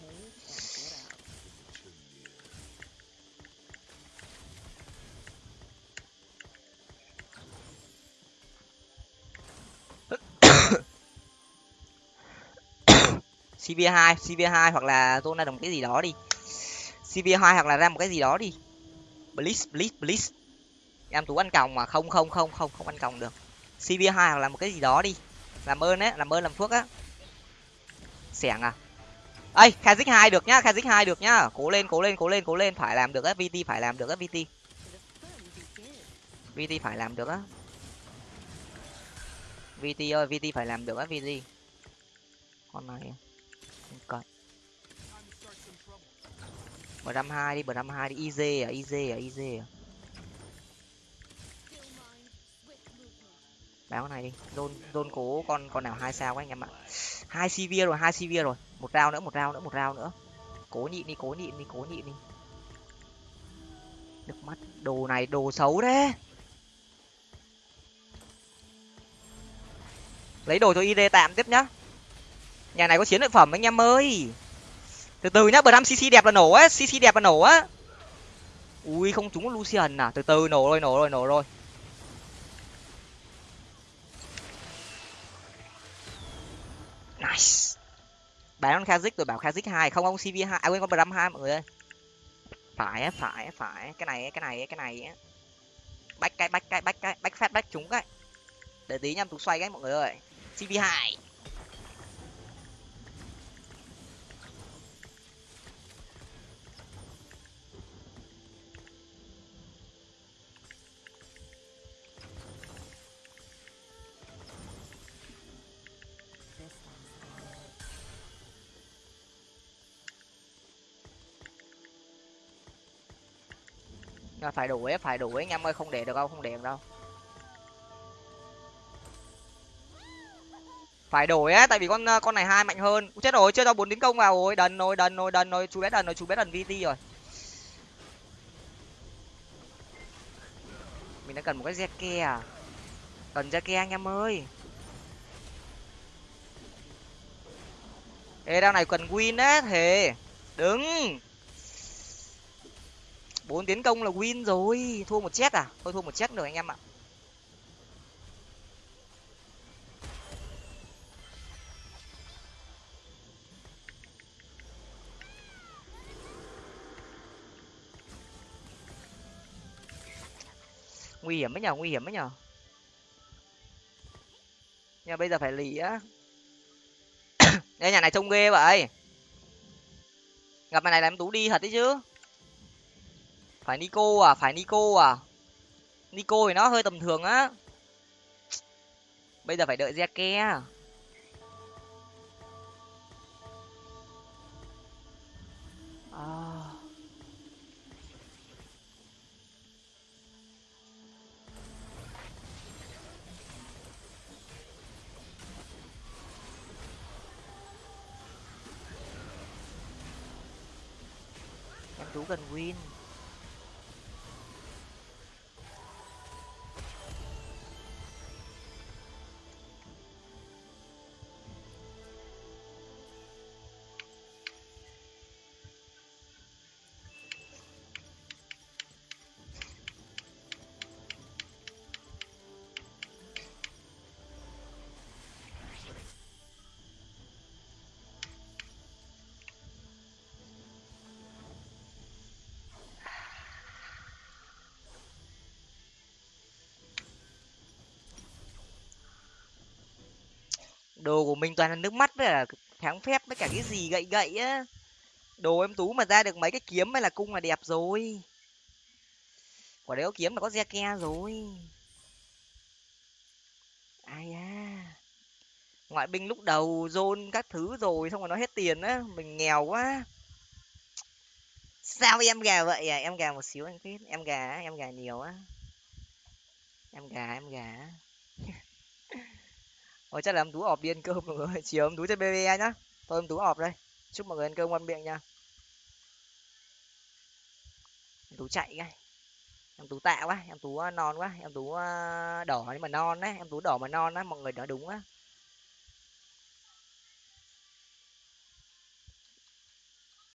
A: CV2 CV2 hoặc là zona đồng cái gì đó đi. CV2 hoặc là ra một cái gì đó đi. Blitz blitz blitz em tú ăn còng mà. Không không không không không ăn còng được. CV2 hoặc là một cái gì đó đi. Làm ơn á, làm ơn, làm phước á. Xẻng à. Ấy kazik hai được nhá kazik hai được nhá. Cố lên cố lên cố lên cố lên. Phải làm được á vt phải làm được á vt vt phải làm được á. Vt ơi vt phải làm được á vt con này. Bờ năm hai đi, bờ năm hai đi. Iz à iz à iz à. Báo này đi. Zone zone cố con con nào hai sao quá anh em ạ. Hai cv rồi, hai cv rồi. Một rau nữa, một rau nữa, một rau nữa. Cố nhịn đi, cố nhịn đi, cố nhịn đi. Nước mắt. Đồ này, đồ xấu đấy lấy đồ cho id tạm tiếp nhá. Nhà này có chiến lợi phẩm anh em ơi từ từ nhá, bram cc đẹp là nổ á cc đẹp là nổ á. Ui, không trúng lucian à? Từ từ, nổ rồi nổ rồi nổ rồi. Nice. Bán con kazik rồi, bảo kazik hai, không ông cv hai à quên con bram hai, mọi người ơi. Phải phải phải cái này cái này cái này bách cái bách cái bách cái bách phát bách trúng cái. Để tí nhăm tú xoay cái, mọi người ơi. Cv hai. Là phải đuổi phải đuổi. Anh em ơi, không để được đâu, không để được đâu. Phải đổi á tại vì con con này hai mạnh hơn. Chết rồi, chưa cho bốn tiến công vào rồi. Đần rồi đần rồi đần rồi. Chú bé đần rồi, chú bé đần vt rồi. Mình đã cần một cái zeke à? Cần zeke anh em ơi. Ê, đao này cần win á thề. Đứng bốn tiến công là win rồi. Thua một chết à? Thôi, thua một chết rồi anh em ạ. Nguy hiểm ấy nhở nguy hiểm ấy nhở nhưng bây giờ phải lì á. Đây, nhà này trông ghê vậy. Gặp mày này là em tú đi thật đấy chứ phải nico à phải nico à. Nico thì nó hơi tầm thường á. Bây giờ phải đợi zeke đồ của mình toàn là nước mắt với là kháng phép với cả cái gì gậy gậy á. Đồ em tú mà ra được mấy cái kiếm hay là cung là đẹp rồi. Quả đấy có kiếm là có ke rồi. Ai à ngoại binh lúc đầu dôn các thứ rồi xong rồi nó hết tiền á, mình nghèo quá. Sao em gà vậy à? Em gà một xíu anh biết em gà em gà nhiều á. Em gà em gà Ôi chắc là em Tú ọp đi ăn cơm mọi người. Chiều em Tú chơi BBE nhá. Thôi em Tú ọp đây. Chúc mọi người ăn cơm ngon miệng nha. Em Tú chạy ngay. Em Tú tạ quá, em Tú à, non quá, em Tú à, đỏ nhưng mà non đấy, em Tú đỏ mà non á, mọi người nói đúng á.